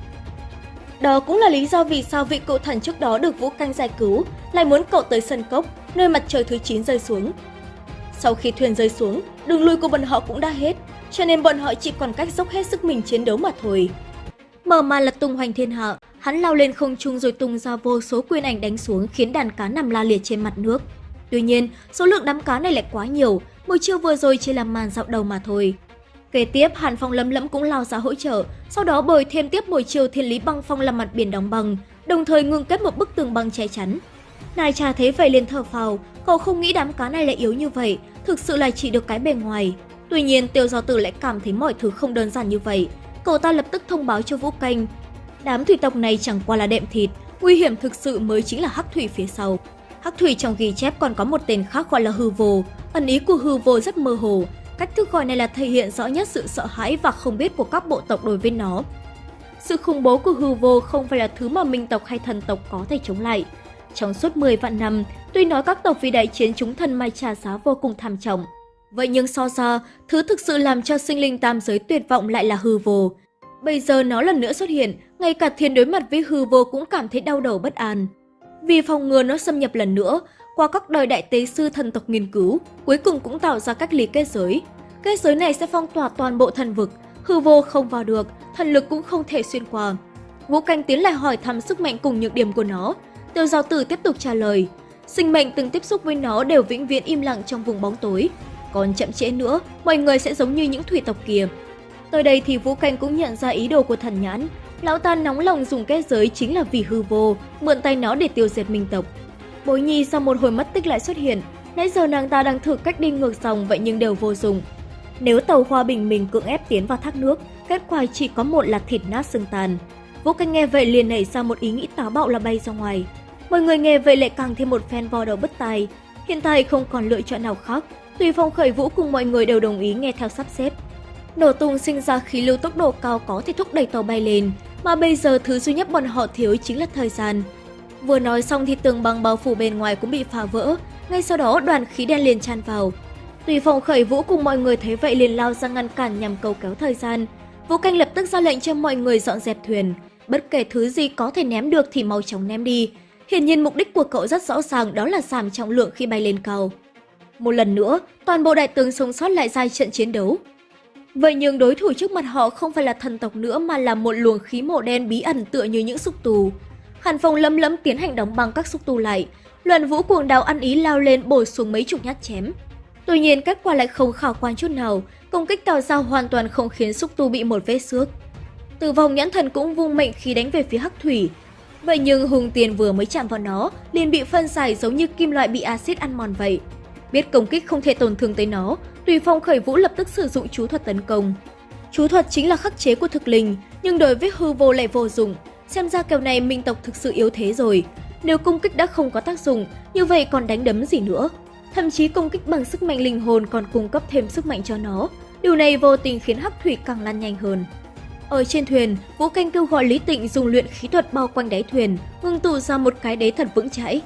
Đó cũng là lý do vì sao vị cậu thần trước đó được Vũ Canh giải cứu lại muốn cậu tới sân cốc, nơi mặt trời thứ 9 rơi xuống. Sau khi thuyền rơi xuống, đường lui của bọn họ cũng đã hết, cho nên bọn họ chỉ còn cách dốc hết sức mình chiến đấu mà thôi. Mở màn là tung hoành thiên hạ, hắn lao lên không trung rồi tung ra vô số quyền ảnh đánh xuống khiến đàn cá nằm la liệt trên mặt nước. Tuy nhiên, số lượng đám cá này lại quá nhiều, buổi chiêu vừa rồi chỉ là màn dạo đầu mà thôi. Kế tiếp, Hàn Phong lấm Lẫm cũng lao ra hỗ trợ, sau đó bồi thêm tiếp buổi chiều thiên lý băng phong làm mặt biển đóng băng, đồng thời ngừng kết một bức tường băng che chắn. Nài trà thấy vậy liền thở phào, cậu không nghĩ đám cá này lại yếu như vậy, thực sự là chỉ được cái bề ngoài. Tuy nhiên, Tiêu Giao Tử lại cảm thấy mọi thứ không đơn giản như vậy. Cậu ta lập tức thông báo cho Vũ Canh. Đám thủy tộc này chẳng qua là đệm thịt, nguy hiểm thực sự mới chính là hắc thủy phía sau. Hắc thủy trong ghi chép còn có một tên khác gọi là hư vô, ẩn ý của hư vô rất mơ hồ. Cách thức gọi này là thể hiện rõ nhất sự sợ hãi và không biết của các bộ tộc đối với nó. Sự khủng bố của hư vô không phải là thứ mà minh tộc hay thần tộc có thể chống lại. Trong suốt 10 vạn năm, tuy nói các tộc vì đại chiến chúng thần mai trả giá vô cùng tham trọng. Vậy nhưng so ra, thứ thực sự làm cho sinh linh tam giới tuyệt vọng lại là hư vô. Bây giờ nó lần nữa xuất hiện, ngay cả thiên đối mặt với hư vô cũng cảm thấy đau đầu bất an. Vì phòng ngừa nó xâm nhập lần nữa, qua các đời đại tế sư thần tộc nghiên cứu, cuối cùng cũng tạo ra cách lý kết giới. Kết giới này sẽ phong tỏa toàn bộ thần vực, hư vô không vào được, thần lực cũng không thể xuyên qua. Vũ Canh tiến lại hỏi thăm sức mạnh cùng nhược điểm của nó. Tiêu Giao Tử tiếp tục trả lời. Sinh mệnh từng tiếp xúc với nó đều vĩnh viễn im lặng trong vùng bóng tối. Còn chậm trễ nữa, mọi người sẽ giống như những thủy tộc kia. Tới đây thì Vũ Canh cũng nhận ra ý đồ của thần nhãn. Lão ta nóng lòng dùng kết giới chính là vì hư vô, mượn tay nó để tiêu diệt minh tộc. Bối nhi sau một hồi mất tích lại xuất hiện, nãy giờ nàng ta đang thử cách đi ngược dòng vậy nhưng đều vô dụng. Nếu tàu hoa bình mình cưỡng ép tiến vào thác nước, kết quả chỉ có một là thịt nát xương tàn. Vũ Canh nghe vậy liền nảy ra một ý nghĩ táo bạo là bay ra ngoài. Mọi người nghe vậy lại càng thêm một phen vò đầu bất tài. Hiện tại không còn lựa chọn nào khác, tùy phong khởi vũ cùng mọi người đều đồng ý nghe theo sắp xếp. Nổ tung sinh ra khí lưu tốc độ cao có thể thúc đẩy tàu bay lên, mà bây giờ thứ duy nhất bọn họ thiếu chính là thời gian. Vừa nói xong thì tường băng bao phủ bên ngoài cũng bị phá vỡ, ngay sau đó đoàn khí đen liền tràn vào. Tùy phòng khởi vũ cùng mọi người thấy vậy liền lao ra ngăn cản nhằm cầu kéo thời gian. Vũ Canh lập tức ra lệnh cho mọi người dọn dẹp thuyền. Bất kể thứ gì có thể ném được thì mau chóng ném đi. Hiển nhiên mục đích của cậu rất rõ ràng đó là giảm trọng lượng khi bay lên cầu Một lần nữa, toàn bộ đại tướng sống sót lại ra trận chiến đấu. Vậy nhưng đối thủ trước mặt họ không phải là thần tộc nữa mà là một luồng khí màu đen bí ẩn tựa như những xúc tù. Hàn Phong lấm lấm tiến hành đóng băng các xúc tu lại. Luận vũ cuồng đào ăn ý lao lên bổ xuống mấy chục nhát chém. Tuy nhiên kết quả lại không khả quan chút nào, công kích tào giao hoàn toàn không khiến xúc tu bị một vết xước. Từ vòng nhãn thần cũng vung mệnh khí đánh về phía hắc thủy. Vậy nhưng hùng tiền vừa mới chạm vào nó, liền bị phân giải giống như kim loại bị axit ăn mòn vậy. Biết công kích không thể tổn thương tới nó, Tùy Phong khởi vũ lập tức sử dụng chú thuật tấn công. Chú thuật chính là khắc chế của thực linh, nhưng đối với hư vô lại vô dụng, Xem ra kèo này minh tộc thực sự yếu thế rồi. Nếu công kích đã không có tác dụng, như vậy còn đánh đấm gì nữa. Thậm chí công kích bằng sức mạnh linh hồn còn cung cấp thêm sức mạnh cho nó. Điều này vô tình khiến hắc thủy càng lan nhanh hơn. Ở trên thuyền, Vũ Canh kêu gọi Lý Tịnh dùng luyện khí thuật bao quanh đáy thuyền, ngưng tụ ra một cái đế thật vững chãi.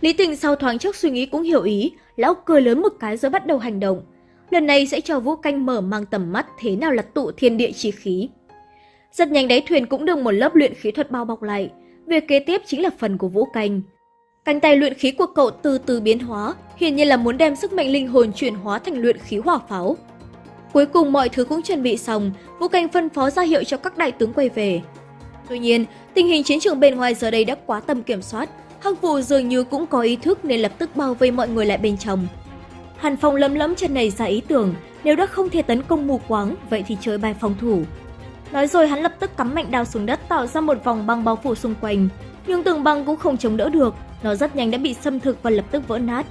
Lý Tịnh sau thoáng chốc suy nghĩ cũng hiểu ý, lão cười lớn một cái rồi bắt đầu hành động. Lần này sẽ cho Vũ Canh mở mang tầm mắt thế nào là tụ thiên địa chi khí. Rất nhanh đáy thuyền cũng được một lớp luyện khí thuật bao bọc lại. Việc kế tiếp chính là phần của Vũ Canh. Cánh tay luyện khí của cậu từ từ biến hóa, hiển nhiên là muốn đem sức mạnh linh hồn chuyển hóa thành luyện khí hỏa pháo. Cuối cùng mọi thứ cũng chuẩn bị xong, Vũ Canh phân phó ra hiệu cho các đại tướng quay về. Tuy nhiên, tình hình chiến trường bên ngoài giờ đây đã quá tầm kiểm soát, Hắc Vụ dường như cũng có ý thức nên lập tức bao vây mọi người lại bên trong. Hàn Phong lấm lấm chân này ra ý tưởng, nếu đã không thể tấn công mù quáng, vậy thì chơi bài phòng thủ. Nói rồi hắn lập tức cắm mạnh đao xuống đất tạo ra một vòng băng bao phủ xung quanh. Nhưng tường băng cũng không chống đỡ được, nó rất nhanh đã bị xâm thực và lập tức vỡ nát.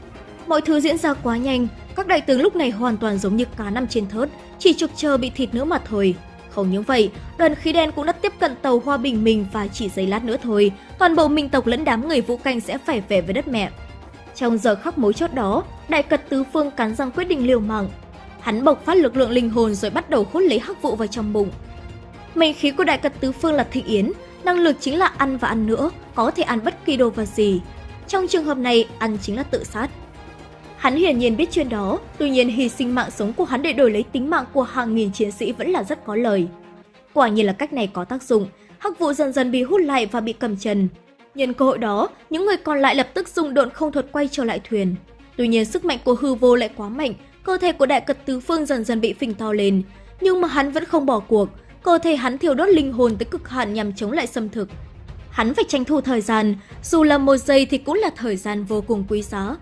Mọi thứ diễn ra quá nhanh, các đại tướng lúc này hoàn toàn giống như cá nằm trên thớt, chỉ trực chờ bị thịt nữa mà thôi. Không những vậy, đoàn khí đen cũng đã tiếp cận tàu Hoa Bình mình và chỉ giây lát nữa thôi, toàn bộ minh tộc lẫn đám người vũ canh sẽ phải về với đất mẹ. Trong giờ khắc mối chốt đó, đại cật tứ phương cắn răng quyết định liều mạng. Hắn bộc phát lực lượng linh hồn rồi bắt đầu hút lấy hắc vụ vào trong bụng. Mệnh khí của đại cật tứ phương là thị yến, năng lực chính là ăn và ăn nữa, có thể ăn bất kỳ đồ vật gì. Trong trường hợp này, ăn chính là tự sát. Hắn hiển nhiên biết chuyện đó, tuy nhiên hy sinh mạng sống của hắn để đổi lấy tính mạng của hàng nghìn chiến sĩ vẫn là rất có lời. Quả nhiên là cách này có tác dụng, hắc vụ dần dần bị hút lại và bị cầm chân. Nhân cơ hội đó, những người còn lại lập tức dùng độn không thuật quay trở lại thuyền. Tuy nhiên sức mạnh của hư vô lại quá mạnh, cơ thể của đại cật tứ phương dần dần bị phình to lên. Nhưng mà hắn vẫn không bỏ cuộc, cơ thể hắn thiêu đốt linh hồn tới cực hạn nhằm chống lại xâm thực. Hắn phải tranh thủ thời gian, dù là một giây thì cũng là thời gian vô cùng quý giá.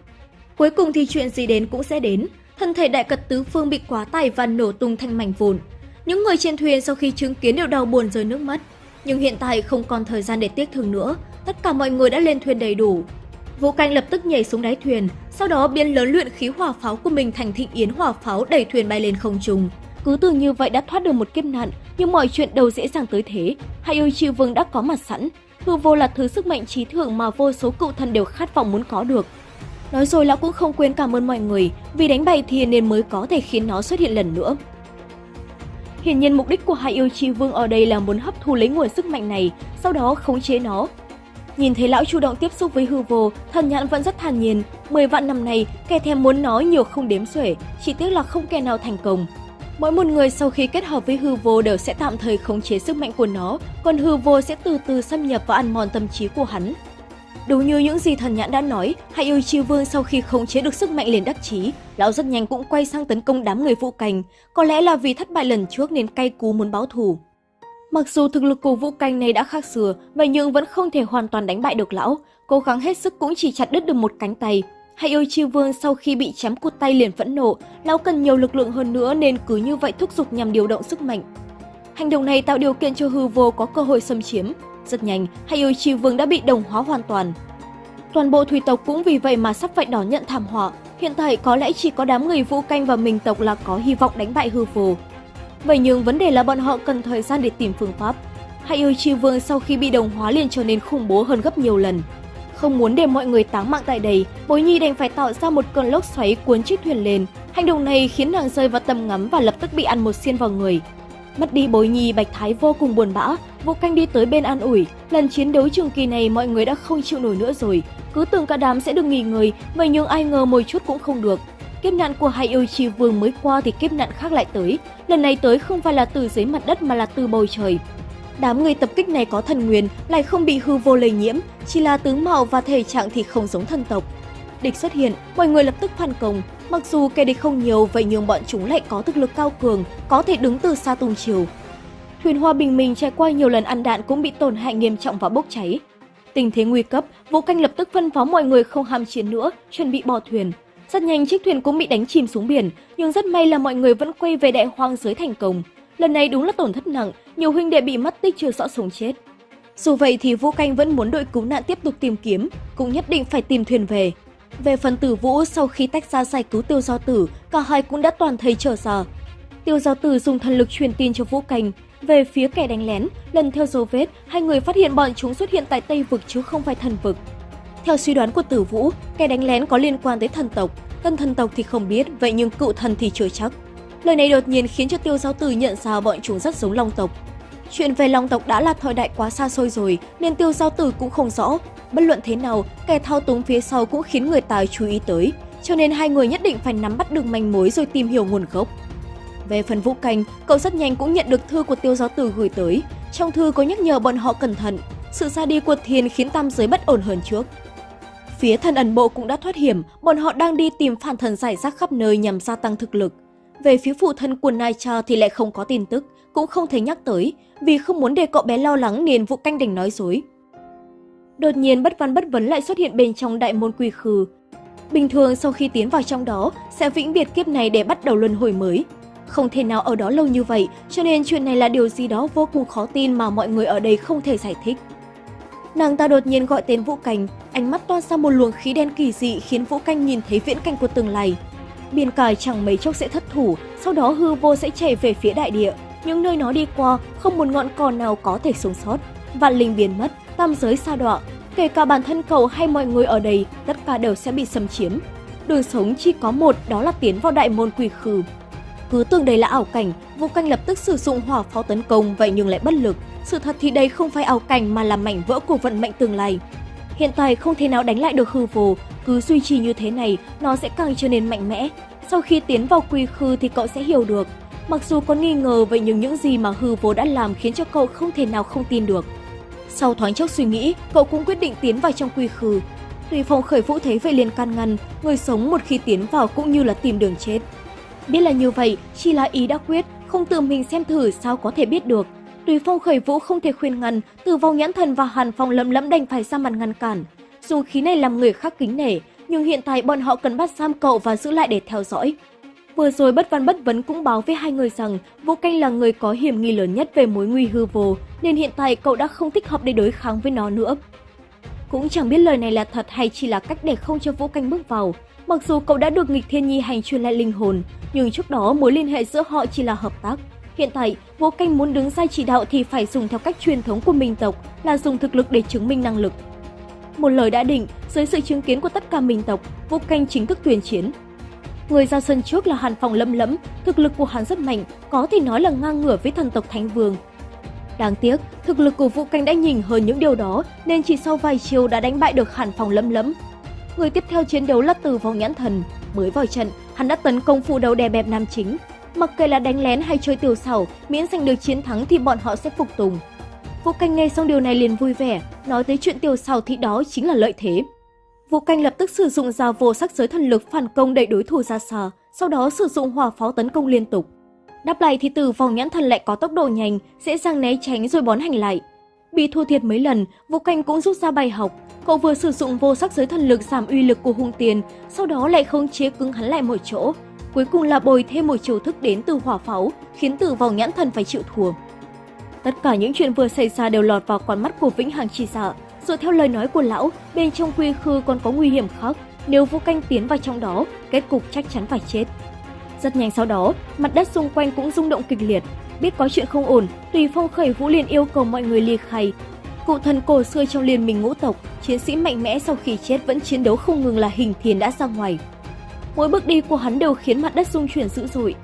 Cuối cùng thì chuyện gì đến cũng sẽ đến, thân thể đại cật tứ phương bị quá tải và nổ tung thành mảnh vụn. Những người trên thuyền sau khi chứng kiến đều đau buồn rơi nước mắt. Nhưng hiện tại không còn thời gian để tiếc thương nữa, tất cả mọi người đã lên thuyền đầy đủ. Vũ Canh lập tức nhảy xuống đáy thuyền, sau đó biến lớn luyện khí hỏa pháo của mình thành thịnh yến hỏa pháo đẩy thuyền bay lên không trung. Cứ tưởng như vậy đã thoát được một kiếp nạn, nhưng mọi chuyện đâu dễ dàng tới thế. Hai yêu chi vương đã có mặt sẵn. Hư vô là thứ sức mạnh trí thượng mà vô số cựu thần đều khát vọng muốn có được. Nói rồi lão cũng không quên cảm ơn mọi người, vì đánh bại thiên nên mới có thể khiến nó xuất hiện lần nữa. Hiển nhiên mục đích của hai yêu chi vương ở đây là muốn hấp thu lấy nguồn sức mạnh này, sau đó khống chế nó. Nhìn thấy lão chủ động tiếp xúc với hư vô, thần nhãn vẫn rất thản nhiên. Mười vạn năm nay, kẻ thèm muốn nói nhiều không đếm xuể, chỉ tiếc là không kẻ nào thành công. Mỗi một người sau khi kết hợp với hư vô đều sẽ tạm thời khống chế sức mạnh của nó, còn hư vô sẽ từ từ xâm nhập và ăn mòn tâm trí của hắn. Đúng như những gì thần nhãn đã nói, Hải yêu chi vương sau khi khống chế được sức mạnh liền đắc chí, lão rất nhanh cũng quay sang tấn công đám người vũ cảnh. Có lẽ là vì thất bại lần trước nên cay cú muốn báo thù. Mặc dù thực lực của vũ canh này đã khác xưa, vậy nhưng vẫn không thể hoàn toàn đánh bại được lão. Cố gắng hết sức cũng chỉ chặt đứt được một cánh tay. Hải chi vương sau khi bị chém cụt tay liền phẫn nộ, lão cần nhiều lực lượng hơn nữa nên cứ như vậy thúc giục nhằm điều động sức mạnh. Hành động này tạo điều kiện cho hư vô có cơ hội xâm chiếm, rất nhanh, Hayoichi Vương đã bị đồng hóa hoàn toàn. Toàn bộ thủy tộc cũng vì vậy mà sắp phải đón nhận thảm họa. Hiện tại có lẽ chỉ có đám người vũ canh và mình tộc là có hy vọng đánh bại hư vô. Vậy nhưng vấn đề là bọn họ cần thời gian để tìm phương pháp. Hayoichi Vương sau khi bị đồng hóa liền trở nên khủng bố hơn gấp nhiều lần. Không muốn để mọi người táng mạng tại đây, Bối Nhi đành phải tạo ra một cơn lốc xoáy cuốn chiếc thuyền lên. Hành động này khiến nàng rơi vào tầm ngắm và lập tức bị ăn một xiên vào người. Mất đi bối nhi Bạch Thái vô cùng buồn bã, vô canh đi tới bên an ủi. Lần chiến đấu trường kỳ này mọi người đã không chịu nổi nữa rồi. Cứ tưởng cả đám sẽ được nghỉ ngơi, vậy nhưng ai ngờ một chút cũng không được. Kiếp nạn của hai yêu chi vương mới qua thì kiếp nạn khác lại tới. Lần này tới không phải là từ dưới mặt đất mà là từ bầu trời. Đám người tập kích này có thần nguyên, lại không bị hư vô lây nhiễm, chỉ là tướng mạo và thể trạng thì không giống thần tộc. Địch xuất hiện, mọi người lập tức phản công, Mặc dù kẻ địch không nhiều, vậy nhưng bọn chúng lại có thực lực cao cường, có thể đứng từ xa tung chiều. Thuyền hoa bình minh trải qua nhiều lần ăn đạn cũng bị tổn hại nghiêm trọng và bốc cháy. Tình thế nguy cấp, Vũ Canh lập tức phân phó mọi người không ham chiến nữa, chuẩn bị bỏ thuyền. Rất nhanh chiếc thuyền cũng bị đánh chìm xuống biển, nhưng rất may là mọi người vẫn quay về đại hoang giới thành công. Lần này đúng là tổn thất nặng, nhiều huynh đệ bị mất tích chưa rõ sống chết. Dù vậy thì Vũ Canh vẫn muốn đội cứu nạn tiếp tục tìm kiếm, cũng nhất định phải tìm thuyền về. Về phần tử vũ, sau khi tách ra giải cứu tiêu giao tử, cả hai cũng đã toàn thấy trở ra. Tiêu giao tử dùng thần lực truyền tin cho Vũ canh Về phía kẻ đánh lén, lần theo dấu vết, hai người phát hiện bọn chúng xuất hiện tại Tây Vực chứ không phải thần vực. Theo suy đoán của tử vũ, kẻ đánh lén có liên quan tới thần tộc. Tân thần tộc thì không biết, vậy nhưng cựu thần thì chưa chắc. Lời này đột nhiên khiến cho tiêu giao tử nhận ra bọn chúng rất giống long tộc. Chuyện về long tộc đã là thời đại quá xa xôi rồi, nên tiêu giao tử cũng không rõ. Bất luận thế nào, kẻ thao túng phía sau cũng khiến người ta chú ý tới, cho nên hai người nhất định phải nắm bắt được manh mối rồi tìm hiểu nguồn gốc. Về phần Vũ Canh, cậu rất nhanh cũng nhận được thư của tiêu giáo tử gửi tới. Trong thư có nhắc nhở bọn họ cẩn thận. sự ra đi của Thiên khiến tam giới bất ổn hơn trước. Phía thần ẩn bộ cũng đã thoát hiểm, bọn họ đang đi tìm phản thần giải rác khắp nơi nhằm gia tăng thực lực. Về phía phụ thân của Nai Cha thì lại không có tin tức, cũng không thấy nhắc tới, vì không muốn để cậu bé lo lắng nên vụ Canh đành nói dối. Đột nhiên bất văn bất vấn lại xuất hiện bên trong đại môn quy khư. Bình thường sau khi tiến vào trong đó, sẽ vĩnh biệt kiếp này để bắt đầu luân hồi mới. Không thể nào ở đó lâu như vậy, cho nên chuyện này là điều gì đó vô cùng khó tin mà mọi người ở đây không thể giải thích. Nàng ta đột nhiên gọi tên Vũ Canh, ánh mắt toan ra một luồng khí đen kỳ dị khiến Vũ Canh nhìn thấy viễn cảnh của tương lai. Biên cài chẳng mấy chốc sẽ thất thủ, sau đó hư vô sẽ chạy về phía đại địa. Những nơi nó đi qua, không một ngọn cỏ nào có thể sống sót. Vạn linh biến mất, tam giới sa đọa, kể cả bản thân cậu hay mọi người ở đây, tất cả đều sẽ bị xâm chiếm. Đường sống chỉ có một, đó là tiến vào đại môn quỷ khư. Cứ tưởng đây là ảo cảnh, Vũ Canh lập tức sử dụng hỏa pháo tấn công vậy nhưng lại bất lực. Sự thật thì đây không phải ảo cảnh mà là mảnh vỡ của vận mệnh tương lai. Hiện tại không thể nào đánh lại được hư vô, cứ duy trì như thế này, nó sẽ càng trở nên mạnh mẽ. Sau khi tiến vào quy khư thì cậu sẽ hiểu được. Mặc dù có nghi ngờ vậy nhưng những gì mà hư vô đã làm khiến cho cậu không thể nào không tin được. Sau thoáng chốc suy nghĩ, cậu cũng quyết định tiến vào trong quy khư. Tùy phong khởi vũ thấy vậy liền can ngăn, người sống một khi tiến vào cũng như là tìm đường chết. Biết là như vậy, chỉ là ý đã quyết, không tự mình xem thử sao có thể biết được. Tùy phong khởi vũ không thể khuyên ngăn, từ vong nhãn thần và hàn phong lấm lẫm đành phải ra mặt ngăn cản. Dùng khí này làm người khác kính nể, nhưng hiện tại bọn họ cần bắt giam cậu và giữ lại để theo dõi. Vừa rồi bất văn bất vấn cũng báo với hai người rằng Vũ Canh là người có hiểm nghi lớn nhất về mối nguy hư vô, nên hiện tại cậu đã không thích hợp để đối kháng với nó nữa. Cũng chẳng biết lời này là thật hay chỉ là cách để không cho Vũ Canh bước vào. Mặc dù cậu đã được nghịch thiên nhi hành truyền lại linh hồn, nhưng trước đó mối liên hệ giữa họ chỉ là hợp tác. Hiện tại, Vũ Canh muốn đứng ra chỉ đạo thì phải dùng theo cách truyền thống của minh tộc là dùng thực lực để chứng minh năng lực. Một lời đã định, dưới sự chứng kiến của tất cả minh tộc, Vũ Canh chính thức tuyên chiến. Người ra sân trước là Hàn phòng lâm lẫm, thực lực của hắn rất mạnh, có thể nói là ngang ngửa với thần tộc Thánh Vương. Đáng tiếc, thực lực của Vũ Canh đã nhìn hơn những điều đó nên chỉ sau vài chiều đã đánh bại được Hàn phòng lâm lẫm. Người tiếp theo chiến đấu là Từ Vong Nhãn Thần. Mới vào trận, hắn đã tấn công phụ đầu đè bẹp nam chính. Mặc kệ là đánh lén hay chơi tiểu xảo, miễn giành được chiến thắng thì bọn họ sẽ phục tùng. Vũ Canh nghe xong điều này liền vui vẻ, nói tới chuyện tiểu xảo thì đó chính là lợi thế. Vũ Canh lập tức sử dụng dao vô sắc giới thần lực phản công đẩy đối thủ ra xa, sau đó sử dụng hỏa pháo tấn công liên tục. Đáp lại thì từ vòng nhãn thần lại có tốc độ nhanh, dễ dàng né tránh rồi bón hành lại. Bị thua thiệt mấy lần, Vũ Canh cũng rút ra bài học. Cậu vừa sử dụng vô sắc giới thần lực giảm uy lực của hung tiền, sau đó lại không chế cứng hắn lại một chỗ. Cuối cùng là bồi thêm một chiêu thức đến từ hỏa pháo, khiến Tử vòng nhãn thần phải chịu thua. Tất cả những chuyện vừa xảy ra đều lọt vào con mắt của Vĩnh Hằng Chi Dạ. Dựa theo lời nói của lão, bên trong quy khư còn có nguy hiểm khác. Nếu Vũ Canh tiến vào trong đó, kết cục chắc chắn phải chết. Rất nhanh sau đó, mặt đất xung quanh cũng rung động kịch liệt. Biết có chuyện không ổn, Tùy Phong khởi Vũ liền yêu cầu mọi người ly khai. Cụ thần cổ xưa trong liên minh ngũ tộc, chiến sĩ mạnh mẽ sau khi chết vẫn chiến đấu không ngừng là hình thiền đã ra ngoài. Mỗi bước đi của hắn đều khiến mặt đất rung chuyển dữ dội.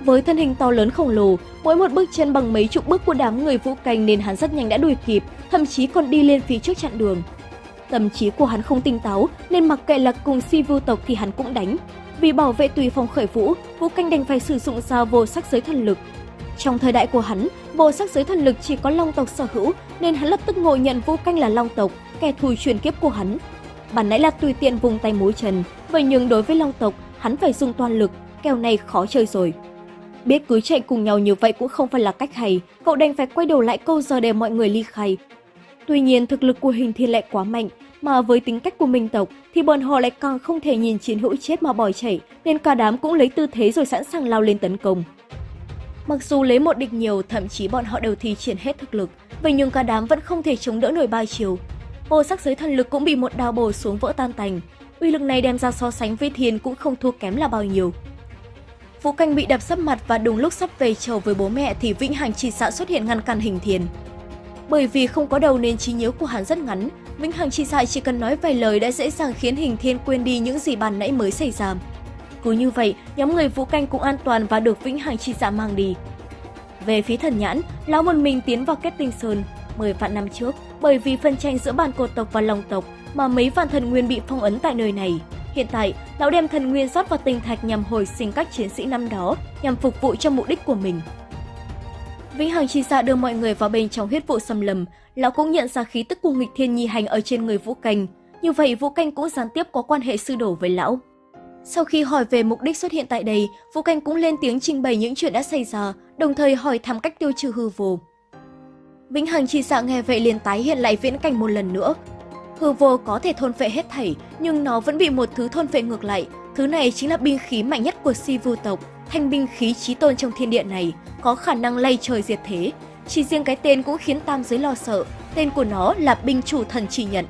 Với thân hình to lớn khổng lồ, mỗi một bước chân bằng mấy chục bước của đám người vũ canh nên hắn rất nhanh đã đuổi kịp, thậm chí còn đi lên phía trước chặn đường. Tâm trí của hắn không tinh táo nên mặc kệ là cùng si vưu tộc thì hắn cũng đánh. Vì bảo vệ tùy phòng khởi vũ, vũ canh đành phải sử dụng dao vô sắc giới thần lực. Trong thời đại của hắn, vô sắc giới thần lực chỉ có long tộc sở hữu nên hắn lập tức ngộ nhận vũ canh là long tộc, kẻ thù truyền kiếp của hắn. Bản nãy là tùy tiện vùng tay mối chân, vậy nhưng đối với long tộc, hắn phải dùng toàn lực, kèo này khó chơi rồi. Biết cứ chạy cùng nhau như vậy cũng không phải là cách hay, cậu đành phải quay đầu lại câu giờ để mọi người ly khai. Tuy nhiên thực lực của hình thiên lại quá mạnh, mà với tính cách của minh tộc thì bọn họ lại càng không thể nhìn chiến hữu chết mà bỏ chạy, nên cả đám cũng lấy tư thế rồi sẵn sàng lao lên tấn công. Mặc dù lấy một địch nhiều, thậm chí bọn họ đều thi triển hết thực lực, vậy nhưng cả đám vẫn không thể chống đỡ nổi ba chiều. Vô sắc giới thần lực cũng bị một đao bổ xuống vỡ tan tành. Uy lực này đem ra so sánh với thiên cũng không thua kém là bao nhiêu. Vũ Canh bị đập sấp mặt và đúng lúc sắp về chầu với bố mẹ thì Vĩnh Hằng chỉ xạ xuất hiện ngăn cản hình thiền. Bởi vì không có đầu nên trí nhớ của hắn rất ngắn, Vĩnh Hằng chỉ xạ chỉ cần nói vài lời đã dễ dàng khiến hình thiên quên đi những gì bàn nãy mới xảy ra. Cứ như vậy, nhóm người Vũ Canh cũng an toàn và được Vĩnh Hằng chi xạ mang đi. Về phía thần nhãn, lão một mình tiến vào kết tinh sơn. Mười vạn năm trước, bởi vì phân tranh giữa bàn cột tộc và lòng tộc mà mấy vạn thần nguyên bị phong ấn tại nơi này. Hiện tại, lão đem thần nguyên rót vào tinh thạch nhằm hồi sinh các chiến sĩ năm đó, nhằm phục vụ cho mục đích của mình. Vĩnh Hằng chi Sa đưa mọi người vào bên trong huyết vụ xâm lầm, lão cũng nhận ra khí tức của nghịch thiên nhi hành ở trên người Vũ Canh. Như vậy Vũ Canh cũng gián tiếp có quan hệ sư đổ với lão. Sau khi hỏi về mục đích xuất hiện tại đây, Vũ Canh cũng lên tiếng trình bày những chuyện đã xảy ra, đồng thời hỏi thăm cách tiêu trừ hư vô. Vĩnh Hằng chỉ sợ nghe vậy liền tái hiện lại viễn cảnh một lần nữa. Hư vô có thể thôn phệ hết thảy, nhưng nó vẫn bị một thứ thôn phệ ngược lại. Thứ này chính là binh khí mạnh nhất của si vu tộc, thanh binh khí chí tôn trong thiên địa này, có khả năng lay trời diệt thế. Chỉ riêng cái tên cũng khiến tam giới lo sợ, tên của nó là binh chủ thần chỉ nhận.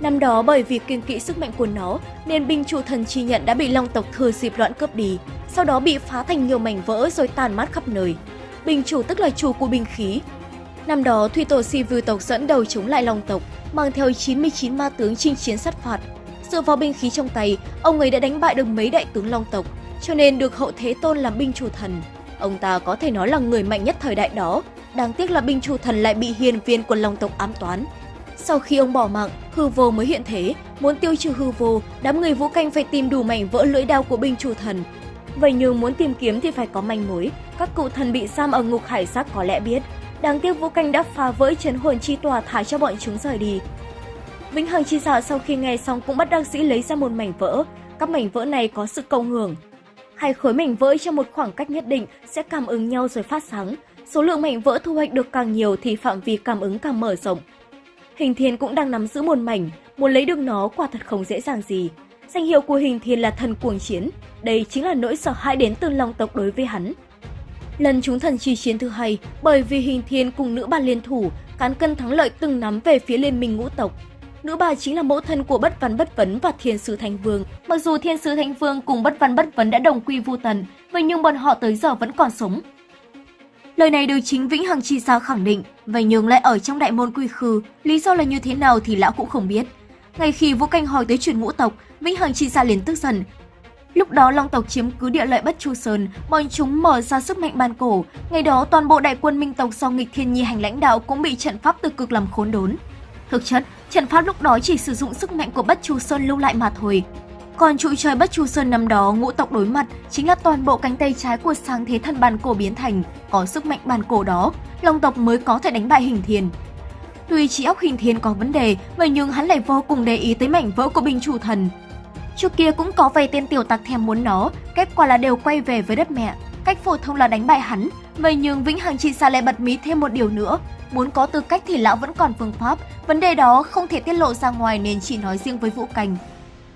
Năm đó bởi vì kiêng kỵ sức mạnh của nó nên binh chủ thần chi nhận đã bị long tộc thừa dịp loạn cướp đi, sau đó bị phá thành nhiều mảnh vỡ rồi tàn mát khắp nơi. Binh chủ tức là chủ của binh khí. Năm đó Thủy Tổ Si Vư tộc dẫn đầu chống lại long tộc, mang theo 99 ma tướng chinh chiến sát phạt. Dựa vào binh khí trong tay, ông ấy đã đánh bại được mấy đại tướng long tộc, cho nên được hậu thế tôn làm binh chủ thần. Ông ta có thể nói là người mạnh nhất thời đại đó, đáng tiếc là binh chủ thần lại bị hiền viên của long tộc ám toán. Sau khi ông bỏ mạng, hư vô mới hiện thế, muốn tiêu trừ hư vô, đám người vũ canh phải tìm đủ mảnh vỡ lưỡi đao của binh chủ thần. Vậy nhưng muốn tìm kiếm thì phải có manh mối, các cụ thần bị giam ở ngục hải sắc có lẽ biết. Đáng tiếc vũ canh đã phá vỡ chấn hồn chi tòa thả cho bọn chúng rời đi. Vĩnh Hằng chi giả sau khi nghe xong cũng bắt đăng sĩ lấy ra một mảnh vỡ. Các mảnh vỡ này có sự cộng hưởng. Hai khối mảnh vỡ trong một khoảng cách nhất định sẽ cảm ứng nhau rồi phát sáng. Số lượng mảnh vỡ thu hoạch được càng nhiều thì phạm vi cảm ứng càng mở rộng. Hình Thiên cũng đang nắm giữ một mảnh, muốn lấy được nó quả thật không dễ dàng gì. Danh hiệu của Hình Thiên là thần cuồng chiến, đây chính là nỗi sợ hãi đến từ Long tộc đối với hắn. Lần chúng thần chi chiến thứ hai, bởi vì Hình Thiên cùng nữ bà liên thủ, cán cân thắng lợi từng nắm về phía liên minh ngũ tộc. Nữ bà chính là mẫu thân của Bất Văn Bất Vấn và Thiên Sứ Thánh Vương. Mặc dù Thiên Sứ Thánh Vương cùng Bất Văn Bất Vấn đã đồng quy vu tần, vậy nhưng bọn họ tới giờ vẫn còn sống, Lời này được chính Vĩnh Hằng Chi Sa khẳng định, vậy nhưng lại ở trong đại môn quy khư, lý do là như thế nào thì lão cũng không biết. Ngay khi Vũ Canh hỏi tới chuyện ngũ tộc, Vĩnh Hằng Chi Sa liền tức giận. Lúc đó Long tộc chiếm cứ địa lợi Bất Chu Sơn, bọn chúng mở ra sức mạnh ban cổ. Ngày đó toàn bộ đại quân Minh tộc do nghịch thiên nhi hành lãnh đạo cũng bị trận pháp từ cực làm khốn đốn. Thực chất, trận pháp lúc đó chỉ sử dụng sức mạnh của Bất Chu Sơn lưu lại mà thôi, còn trụ trời Bất Chu Sơn năm đó ngũ tộc đối mặt chính là toàn bộ cánh tay trái của sáng thế thần bàn cổ biến thành, có sức mạnh bàn cổ đó, Long tộc mới có thể đánh bại hình thiên. Tuy chỉ óc hình thiên có vấn đề, vậy nhưng hắn lại vô cùng để ý tới mảnh vỡ của binh chủ thần. Trước kia cũng có vài tên tiểu tặc thèm muốn nó, kết quả là đều quay về với đất mẹ. Cách phổ thông là đánh bại hắn, vậy nhưng Vĩnh Hằng Chi Sa lại bật mí thêm một điều nữa. Muốn có tư cách thì lão vẫn còn phương pháp, vấn đề đó không thể tiết lộ ra ngoài nên chỉ nói riêng với Vũ Cảnh.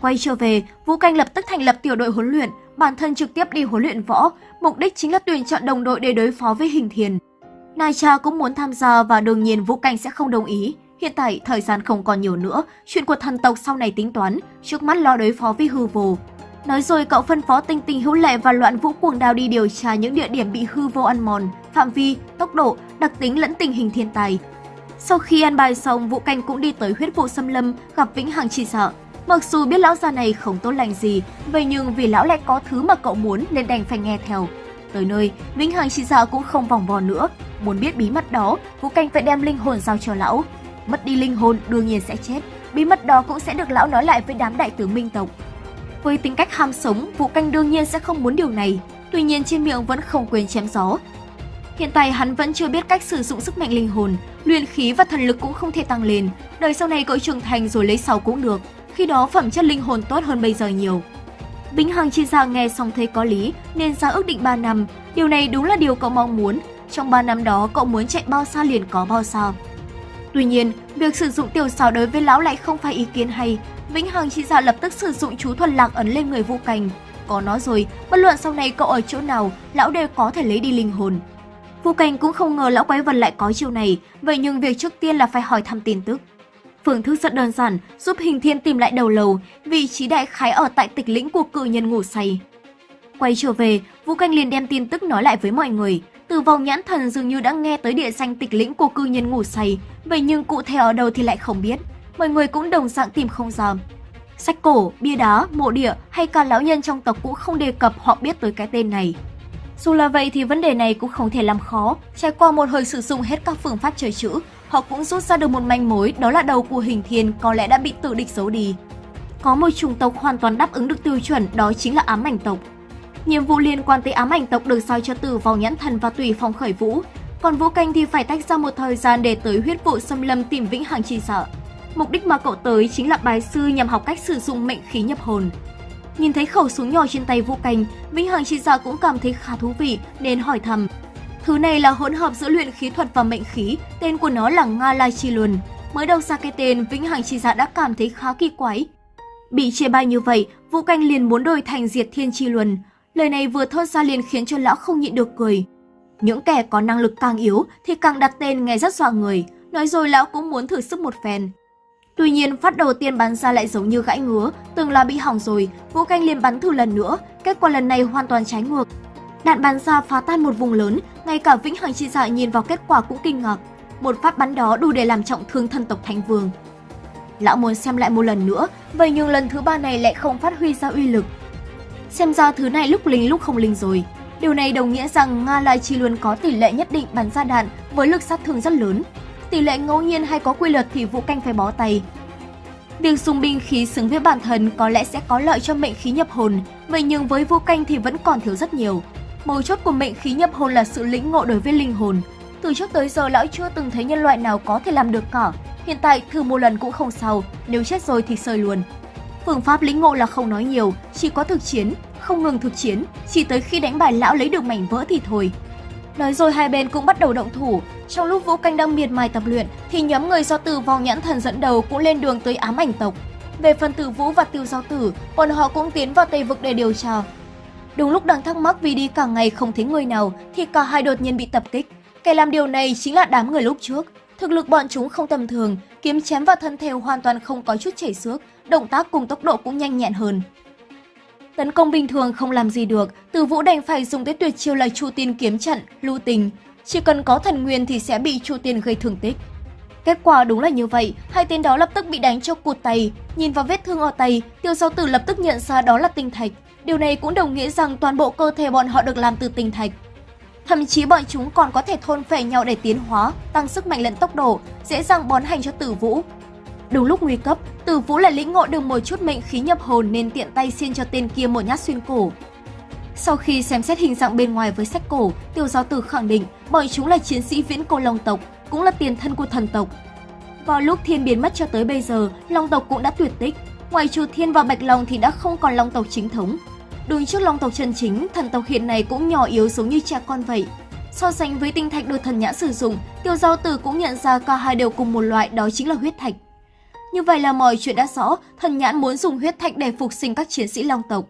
Quay trở về, Vũ Canh lập tức thành lập tiểu đội huấn luyện, bản thân trực tiếp đi huấn luyện võ, mục đích chính là tuyển chọn đồng đội để đối phó với Hình Thiền. Nai Cha cũng muốn tham gia và đương nhiên Vũ Canh sẽ không đồng ý. Hiện tại thời gian không còn nhiều nữa, chuyện của thần tộc sau này tính toán, trước mắt lo đối phó với hư vô. Nói rồi cậu phân phó tinh tinh hữu lệ và loạn vũ cuồng đao đi điều tra những địa điểm bị hư vô ăn mòn, phạm vi, tốc độ, đặc tính lẫn tình hình thiên tài. Sau khi ăn bài xong, Vũ Canh cũng đi tới huyết vụ xâm lâm, gặp Vĩnh Hằng chỉ sợ. Mặc dù biết lão già này không tốt lành gì, vậy nhưng vì lão lại có thứ mà cậu muốn nên đành phải nghe theo. Tới nơi, Vĩnh Hằng chỉ sợ cũng không vòng vò nữa. Muốn biết bí mật đó, Vũ Canh phải đem linh hồn giao cho lão. Mất đi linh hồn đương nhiên sẽ chết. Bí mật đó cũng sẽ được lão nói lại với đám đại tướng minh tộc. Với tính cách ham sống, Vũ Canh đương nhiên sẽ không muốn điều này. Tuy nhiên trên miệng vẫn không quên chém gió. Hiện tại hắn vẫn chưa biết cách sử dụng sức mạnh linh hồn, luyện khí và thần lực cũng không thể tăng lên. Đời sau này cậu trưởng thành rồi lấy sau cũng được khi đó phẩm chất linh hồn tốt hơn bây giờ nhiều. Vĩnh Hằng chia ra nghe xong thấy có lý nên ra ước định 3 năm, điều này đúng là điều cậu mong muốn. Trong 3 năm đó cậu muốn chạy bao xa liền có bao xa. Tuy nhiên, việc sử dụng tiểu xảo đối với lão lại không phải ý kiến hay. Vĩnh Hằng chỉ ra dạ lập tức sử dụng chú thuần lạc ấn lên người Vũ Cảnh. Có nó rồi, bất luận sau này cậu ở chỗ nào, lão đều có thể lấy đi linh hồn. Vũ Cảnh cũng không ngờ lão quái vật lại có chiêu này, vậy nhưng việc trước tiên là phải hỏi thăm tin tức. Phương thức rất đơn giản, giúp Hình Thiên tìm lại đầu lầu, vị trí đại khái ở tại tịch lĩnh của cự nhân ngủ say. Quay trở về, Vũ Canh liền đem tin tức nói lại với mọi người. Từ vòng nhãn thần dường như đã nghe tới địa danh tịch lĩnh của cư nhân ngủ say, vậy nhưng cụ thể ở đâu thì lại không biết. Mọi người cũng đồng dạng tìm không ra. Sách cổ, bia đá, mộ địa hay cả lão nhân trong tộc cũng không đề cập họ biết tới cái tên này. Dù là vậy thì vấn đề này cũng không thể làm khó. Trải qua một hồi sử dụng hết các phương pháp chơi chữ, họ cũng rút ra được một manh mối đó là đầu của hình thiên có lẽ đã bị tự địch giấu đi. Có một chủng tộc hoàn toàn đáp ứng được tiêu chuẩn đó chính là ám ảnh tộc. Nhiệm vụ liên quan tới ám ảnh tộc được soi cho Tử vào nhãn thần và tùy phong khởi vũ. còn Vũ Canh thì phải tách ra một thời gian để tới huyết vụ xâm lâm tìm Vĩnh Hằng chi sợ. Mục đích mà cậu tới chính là bái sư nhằm học cách sử dụng mệnh khí nhập hồn. Nhìn thấy khẩu súng nhỏ trên tay Vũ Canh, Vĩnh Hằng chi sợ cũng cảm thấy khá thú vị nên hỏi thầm. Thứ này là hỗn hợp giữa luyện khí thuật và mệnh khí, tên của nó là Nga Lai Chi Luân. Mới đầu ra cái tên, Vĩnh Hằng chi dạ đã cảm thấy khá kỳ quái. Bị chê bai như vậy, Vũ Canh liền muốn đổi thành Diệt Thiên Chi Luân. Lời này vừa thốt ra liền khiến cho lão không nhịn được cười. Những kẻ có năng lực càng yếu thì càng đặt tên nghe rất dọa người, nói rồi lão cũng muốn thử sức một phen. Tuy nhiên, phát đầu tiên bắn ra lại giống như gãy ngứa, từng là bị hỏng rồi, Vũ Canh liền bắn thử lần nữa, kết quả lần này hoàn toàn trái ngược. Đạn bắn ra phá tan một vùng lớn, ngay cả Vĩnh Hằng Chi Dạ nhìn vào kết quả cũng kinh ngạc. Một phát bắn đó đủ để làm trọng thương thân tộc Thánh Vương. Lão muốn xem lại một lần nữa, vậy nhưng lần thứ ba này lại không phát huy ra uy lực. Xem ra thứ này lúc linh lúc không linh rồi. Điều này đồng nghĩa rằng Nga Lai Chi luôn có tỷ lệ nhất định bắn ra đạn với lực sát thương rất lớn. Tỷ lệ ngẫu nhiên hay có quy luật thì Vũ Canh phải bó tay. Việc dùng binh khí xứng với bản thân có lẽ sẽ có lợi cho mệnh khí nhập hồn, vậy nhưng với Vũ Canh thì vẫn còn thiếu rất nhiều. Mấu chốt của mệnh khí nhập hồn là sự lĩnh ngộ đối với linh hồn. Từ trước tới giờ lão chưa từng thấy nhân loại nào có thể làm được cả. Hiện tại thử một lần cũng không sao, nếu chết rồi thì sơi luôn. Phương pháp lĩnh ngộ là không nói nhiều, chỉ có thực chiến, không ngừng thực chiến, chỉ tới khi đánh bại lão lấy được mảnh vỡ thì thôi. Nói rồi hai bên cũng bắt đầu động thủ. Trong lúc Vũ Canh đang miệt mài tập luyện, thì nhóm người do Tử Vong Nhãn Thần dẫn đầu cũng lên đường tới ám ảnh tộc. Về phần Tử Vũ và Tiêu Giao Tử, bọn họ cũng tiến vào Tây Vực để điều tra. Đúng lúc đang thắc mắc vì đi cả ngày không thấy người nào, thì cả hai đột nhiên bị tập kích. Kẻ làm điều này chính là đám người lúc trước. Thực lực bọn chúng không tầm thường, kiếm chém vào thân thể hoàn toàn không có chút chảy xước, động tác cùng tốc độ cũng nhanh nhẹn hơn. Tấn công bình thường không làm gì được, Từ Vũ đành phải dùng tới tuyệt chiêu là Chu Tiên kiếm trận, lưu tình. Chỉ cần có thần nguyên thì sẽ bị Chu Tiên gây thương tích. Kết quả đúng là như vậy, hai tên đó lập tức bị đánh cho cụt tay. Nhìn vào vết thương ở tay, Tiêu Giao Tử lập tức nhận ra đó là tinh thạch. Điều này cũng đồng nghĩa rằng toàn bộ cơ thể bọn họ được làm từ tinh thạch. Thậm chí bọn chúng còn có thể thôn phệ nhau để tiến hóa, tăng sức mạnh lẫn tốc độ, dễ dàng bón hành cho Tử Vũ. Đúng lúc nguy cấp, Tử Vũ lại lĩnh ngộ được một chút mệnh khí nhập hồn nên tiện tay xiên cho tên kia một nhát xuyên cổ. Sau khi xem xét hình dạng bên ngoài với sách cổ, Tiêu Giáo Tử khẳng định bọn chúng là chiến sĩ viễn cổ Long tộc, cũng là tiền thân của thần tộc. Vào lúc Thiên biến mất cho tới bây giờ, Long tộc cũng đã tuyệt tích. Ngoài trừ Thiên và Bạch Long thì đã không còn Long tộc chính thống. Đứng trước Long tộc chân chính, thần tộc hiện này cũng nhỏ yếu giống như cha con vậy. So sánh với tinh thạch được thần nhã sử dụng, Tiêu Giao Tử cũng nhận ra cả hai đều cùng một loại đó chính là huyết thạch. Như vậy là mọi chuyện đã rõ, thần nhãn muốn dùng huyết thạch để phục sinh các chiến sĩ long tộc.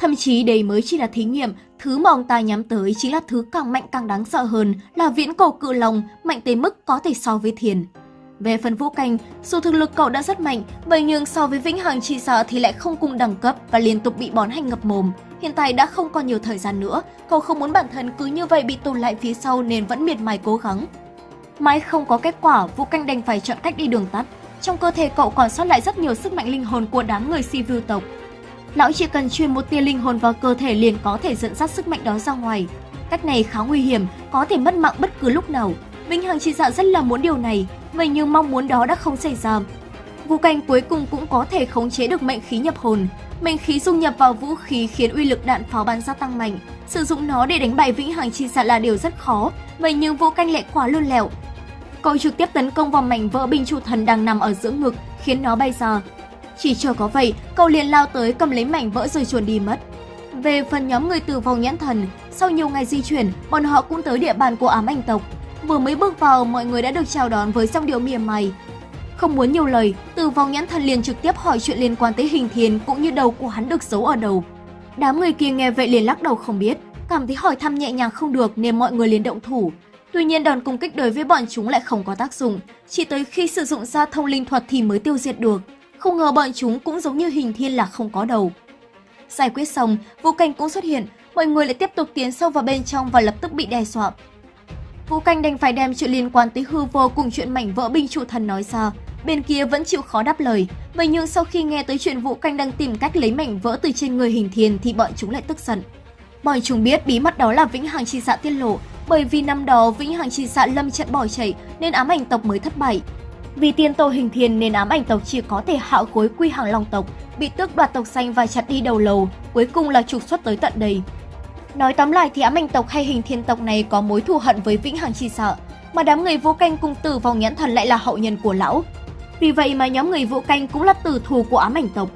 Thậm chí đây mới chỉ là thí nghiệm, thứ mà ông ta nhắm tới chính là thứ càng mạnh càng đáng sợ hơn là viễn cổ cự long, mạnh tới mức có thể so với thiền. Về phần vũ canh, dù thực lực cậu đã rất mạnh, vậy nhưng so với vĩnh hằng chi sợ thì lại không cùng đẳng cấp và liên tục bị bón hành ngập mồm. Hiện tại đã không còn nhiều thời gian nữa, cậu không muốn bản thân cứ như vậy bị tụt lại phía sau nên vẫn miệt mài cố gắng. Mãi không có kết quả, Vũ Canh đành phải chọn cách đi đường tắt. Trong cơ thể cậu còn sót lại rất nhiều sức mạnh linh hồn của đám người si vưu tộc. Lão chỉ cần truyền một tia linh hồn vào cơ thể liền có thể dẫn dắt sức mạnh đó ra ngoài. Cách này khá nguy hiểm, có thể mất mạng bất cứ lúc nào. Vĩnh Hằng chỉ dạ rất là muốn điều này, vậy nhưng mong muốn đó đã không xảy ra. Vũ Canh cuối cùng cũng có thể khống chế được mệnh khí nhập hồn. Mệnh khí dung nhập vào vũ khí khiến uy lực đạn pháo bắn ra tăng mạnh. Sử dụng nó để đánh bại Vĩnh Hằng chi dạ là điều rất khó, vậy nhưng Vũ Canh lại quá lươn lẹo, Cậu trực tiếp tấn công vào mảnh vỡ binh trụ thần đang nằm ở giữa ngực, khiến nó bay ra. Chỉ chờ có vậy, cậu liền lao tới cầm lấy mảnh vỡ rồi chuồn đi mất. Về phần nhóm người tử vong nhãn thần, sau nhiều ngày di chuyển, bọn họ cũng tới địa bàn của ám ảnh tộc. Vừa mới bước vào, mọi người đã được chào đón với giọng điệu mỉa mày. Không muốn nhiều lời, tử vong nhãn thần liền trực tiếp hỏi chuyện liên quan tới hình thiền cũng như đầu của hắn được giấu ở đầu. Đám người kia nghe vậy liền lắc đầu không biết, cảm thấy hỏi thăm nhẹ nhàng không được nên mọi người liền động thủ. Tuy nhiên đòn công kích đối với bọn chúng lại không có tác dụng, chỉ tới khi sử dụng ra thông linh thuật thì mới tiêu diệt được. Không ngờ bọn chúng cũng giống như hình thiên là không có đầu. Giải quyết xong, Vũ Canh cũng xuất hiện, mọi người lại tiếp tục tiến sâu vào bên trong và lập tức bị đe dọa. Vũ Canh đành phải đem chuyện liên quan tới hư vô cùng chuyện mảnh vỡ binh trụ thần nói ra. Bên kia vẫn chịu khó đáp lời, vậy nhưng sau khi nghe tới chuyện Vũ Canh đang tìm cách lấy mảnh vỡ từ trên người hình thiên thì bọn chúng lại tức giận. Bọn chúng biết bí mật đó là Vĩnh Hằng chi dạ tiết lộ, bởi vì năm đó Vĩnh Hằng chi Xạ lâm trận bỏ chạy nên ám ảnh tộc mới thất bại. Vì tiên tổ hình thiên nên ám ảnh tộc chỉ có thể hạ gối quy hàng long tộc, bị tước đoạt tộc xanh và chặt đi đầu lầu, cuối cùng là trục xuất tới tận đây. Nói tóm lại thì ám ảnh tộc hay hình thiên tộc này có mối thù hận với Vĩnh Hằng Chi Sợ, mà đám người vũ canh cùng tử vong nhãn thần lại là hậu nhân của lão. Vì vậy mà nhóm người vũ canh cũng là tử thù của ám ảnh tộc.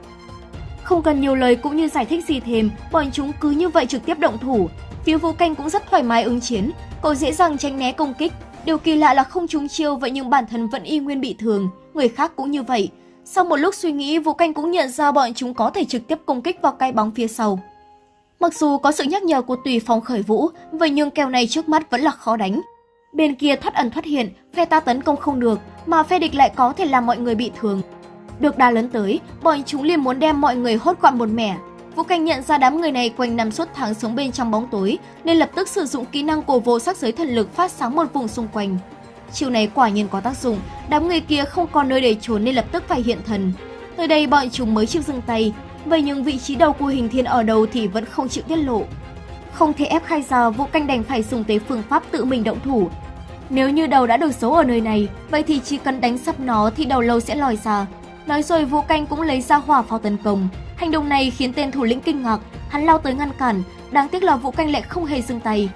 Không cần nhiều lời cũng như giải thích gì thêm, bọn chúng cứ như vậy trực tiếp động thủ. Phía vũ canh cũng rất thoải mái ứng chiến, cậu dễ dàng tránh né công kích. Điều kỳ lạ là không trúng chiêu vậy nhưng bản thân vẫn y nguyên bị thương, người khác cũng như vậy. Sau một lúc suy nghĩ, Vũ Canh cũng nhận ra bọn chúng có thể trực tiếp công kích vào cái bóng phía sau. Mặc dù có sự nhắc nhở của tùy phong khởi vũ, vậy nhưng kèo này trước mắt vẫn là khó đánh. Bên kia thoát ẩn thoát hiện, phe ta tấn công không được, mà phe địch lại có thể làm mọi người bị thương. Được đà lớn tới, bọn chúng liền muốn đem mọi người hốt gọn một mẻ. Vũ Cảnh nhận ra đám người này quanh năm suốt tháng sống bên trong bóng tối, nên lập tức sử dụng kỹ năng của vô sắc giới thần lực phát sáng một vùng xung quanh. Chiều này quả nhiên có tác dụng, đám người kia không còn nơi để trốn nên lập tức phải hiện thần. Tới đây bọn chúng mới chịu dừng tay, vậy nhưng vị trí đầu của hình thiên ở đâu thì vẫn không chịu tiết lộ. Không thể ép khai ra, Vũ Canh đành phải dùng tới phương pháp tự mình động thủ. Nếu như đầu đã được giấu ở nơi này, vậy thì chỉ cần đánh sắp nó thì đầu lâu sẽ lòi ra. Nói rồi Vũ Canh cũng lấy ra hỏa pháo tấn công. Hành động này khiến tên thủ lĩnh kinh ngạc, hắn lao tới ngăn cản, đáng tiếc là Vũ Canh lại không hề dừng tay.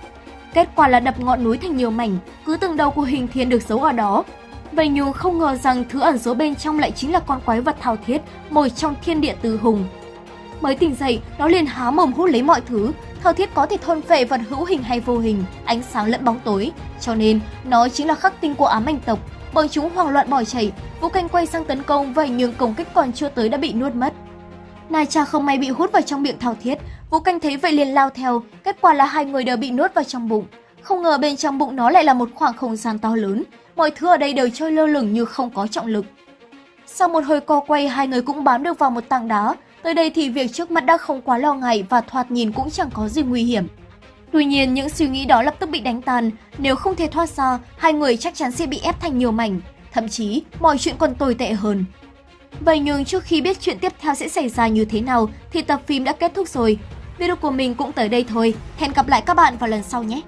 Kết quả là đập ngọn núi thành nhiều mảnh, cứ từng đầu của hình thiên được giấu ở đó. Vậy nhưng không ngờ rằng thứ ẩn giấu bên trong lại chính là con quái vật thao thiết, một trong thiên địa tứ hùng. Mới tỉnh dậy, nó liền há mồm hút lấy mọi thứ, thao thiết có thể thôn phệ vật hữu hình hay vô hình, ánh sáng lẫn bóng tối, cho nên nó chính là khắc tinh của ám ảnh tộc. Bọn chúng hoảng loạn bỏ chạy, Vũ Canh quay sang tấn công vậy nhưng công kích còn chưa tới đã bị nuốt mất. Nai cha không may bị hút vào trong miệng thao thiết, Vũ Canh thấy vậy liền lao theo, kết quả là hai người đều bị nuốt vào trong bụng. Không ngờ bên trong bụng nó lại là một khoảng không gian to lớn, mọi thứ ở đây đều trôi lơ lửng như không có trọng lực. Sau một hồi co quay, hai người cũng bám được vào một tảng đá, tới đây thì việc trước mắt đã không quá lo ngại và thoạt nhìn cũng chẳng có gì nguy hiểm. Tuy nhiên, những suy nghĩ đó lập tức bị đánh tan, nếu không thể thoát ra, hai người chắc chắn sẽ bị ép thành nhiều mảnh, thậm chí mọi chuyện còn tồi tệ hơn. Vậy nhưng trước khi biết chuyện tiếp theo sẽ xảy ra như thế nào thì tập phim đã kết thúc rồi. Video của mình cũng tới đây thôi. Hẹn gặp lại các bạn vào lần sau nhé!